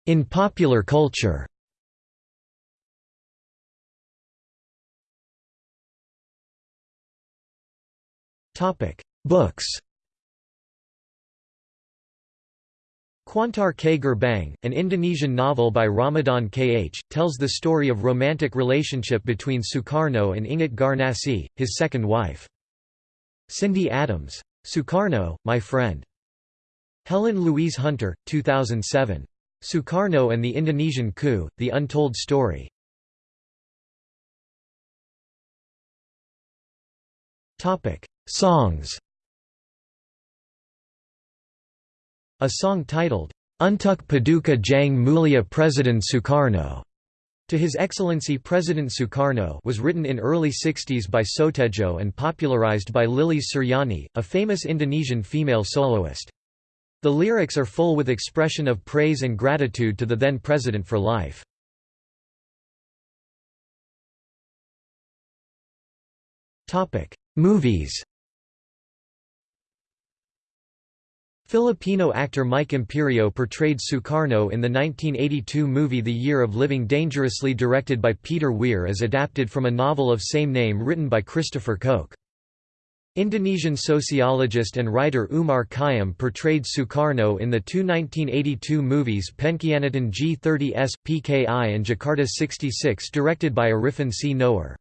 In popular culture Books Kuantar ke Gerbang, an Indonesian novel by Ramadan K. H., tells the story of romantic relationship between Sukarno and Inggit Garnasih, his second wife. Cindy Adams. Sukarno, My Friend. Helen Louise Hunter, 2007. Sukarno and the Indonesian Coup, The Untold Story. Songs A song titled, Untuk Paduka Jang Mulia President Sukarno to His Excellency President Sukarno was written in early 60s by Sotejo and popularized by Lilis Suryani, a famous Indonesian female soloist. The lyrics are full with expression of praise and gratitude to the then president for life. Movies Filipino actor Mike Imperio portrayed Sukarno in the 1982 movie The Year of Living Dangerously directed by Peter Weir as adapted from a novel of same name written by Christopher Koch. Indonesian sociologist and writer Umar Kayam portrayed Sukarno in the two 1982 movies Pengkhianatan G30S, PKI and Jakarta 66 directed by Arifin C. Noer.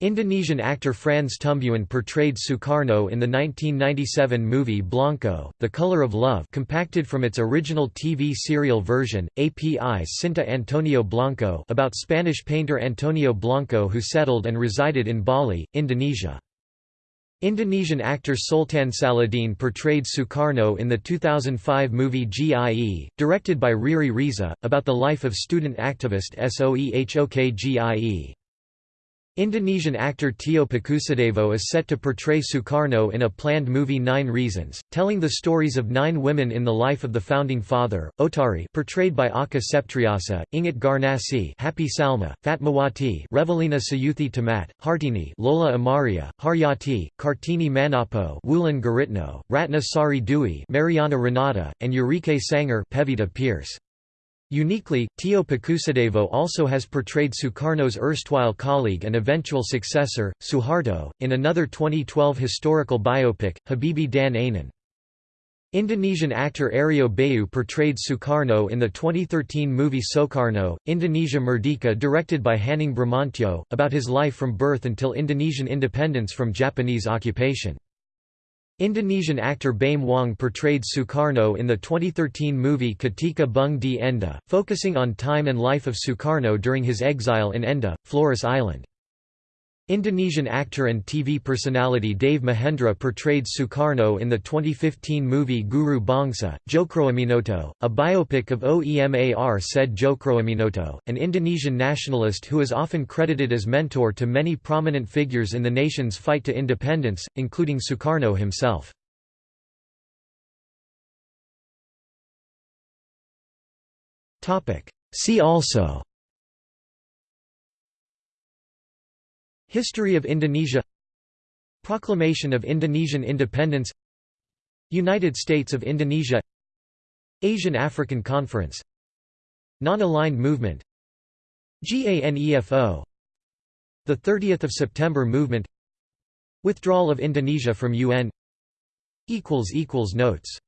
Indonesian actor Frans Tumbuan portrayed Sukarno in the 1997 movie Blanco, The Color of Love compacted from its original TV serial version, API Cinta Antonio Blanco about Spanish painter Antonio Blanco who settled and resided in Bali, Indonesia. Indonesian actor Sultan Saladin portrayed Sukarno in the 2005 movie GIE, directed by Riri Riza, about the life of student activist Soehok GIE. Indonesian actor Tio Pakusadewo is set to portray Sukarno in a planned movie Nine Reasons, telling the stories of nine women in the life of the founding father, Oetari portrayed by Acha Septriasa, Inggit Garnasih Happy Salma, Fatmawati Revalina Sayuthi Temat, Hartini Lola Amaria, Haryati, Kartini Manoppo Wulan Guritno, Ratna Sari Mariana Renata, and Yurike Sanger Pevita Pearce. Uniquely, Tio Pakusadewo also has portrayed Sukarno's erstwhile colleague and eventual successor, Suharto, in another 2012 historical biopic, Habibie Dan Ainun. Indonesian actor Aryo Bayu portrayed Sukarno in the 2013 movie Soekarno, Indonesia Merdeka directed by Hanung Bramantyo, about his life from birth until Indonesian independence from Japanese occupation. Indonesian actor Baim Wong portrayed Sukarno in the 2013 movie Ketika Bung di Ende, focusing on time and life of Sukarno during his exile in Ende, Flores Island. Indonesian actor and TV personality Deva Mahenra portrayed Sukarno in the 2015 movie Guru Bangsa, Tjokroaminoto, a biopic of OEMAR said Tjokroaminoto, an Indonesian nationalist who is often credited as mentor to many prominent figures in the nation's fight to independence, including Sukarno himself. See also History of Indonesia. Proclamation of Indonesian independence. United States of Indonesia. Asian African Conference. Non-aligned movement. GANEFO The 30th of September movement. Withdrawal of Indonesia from UN Notes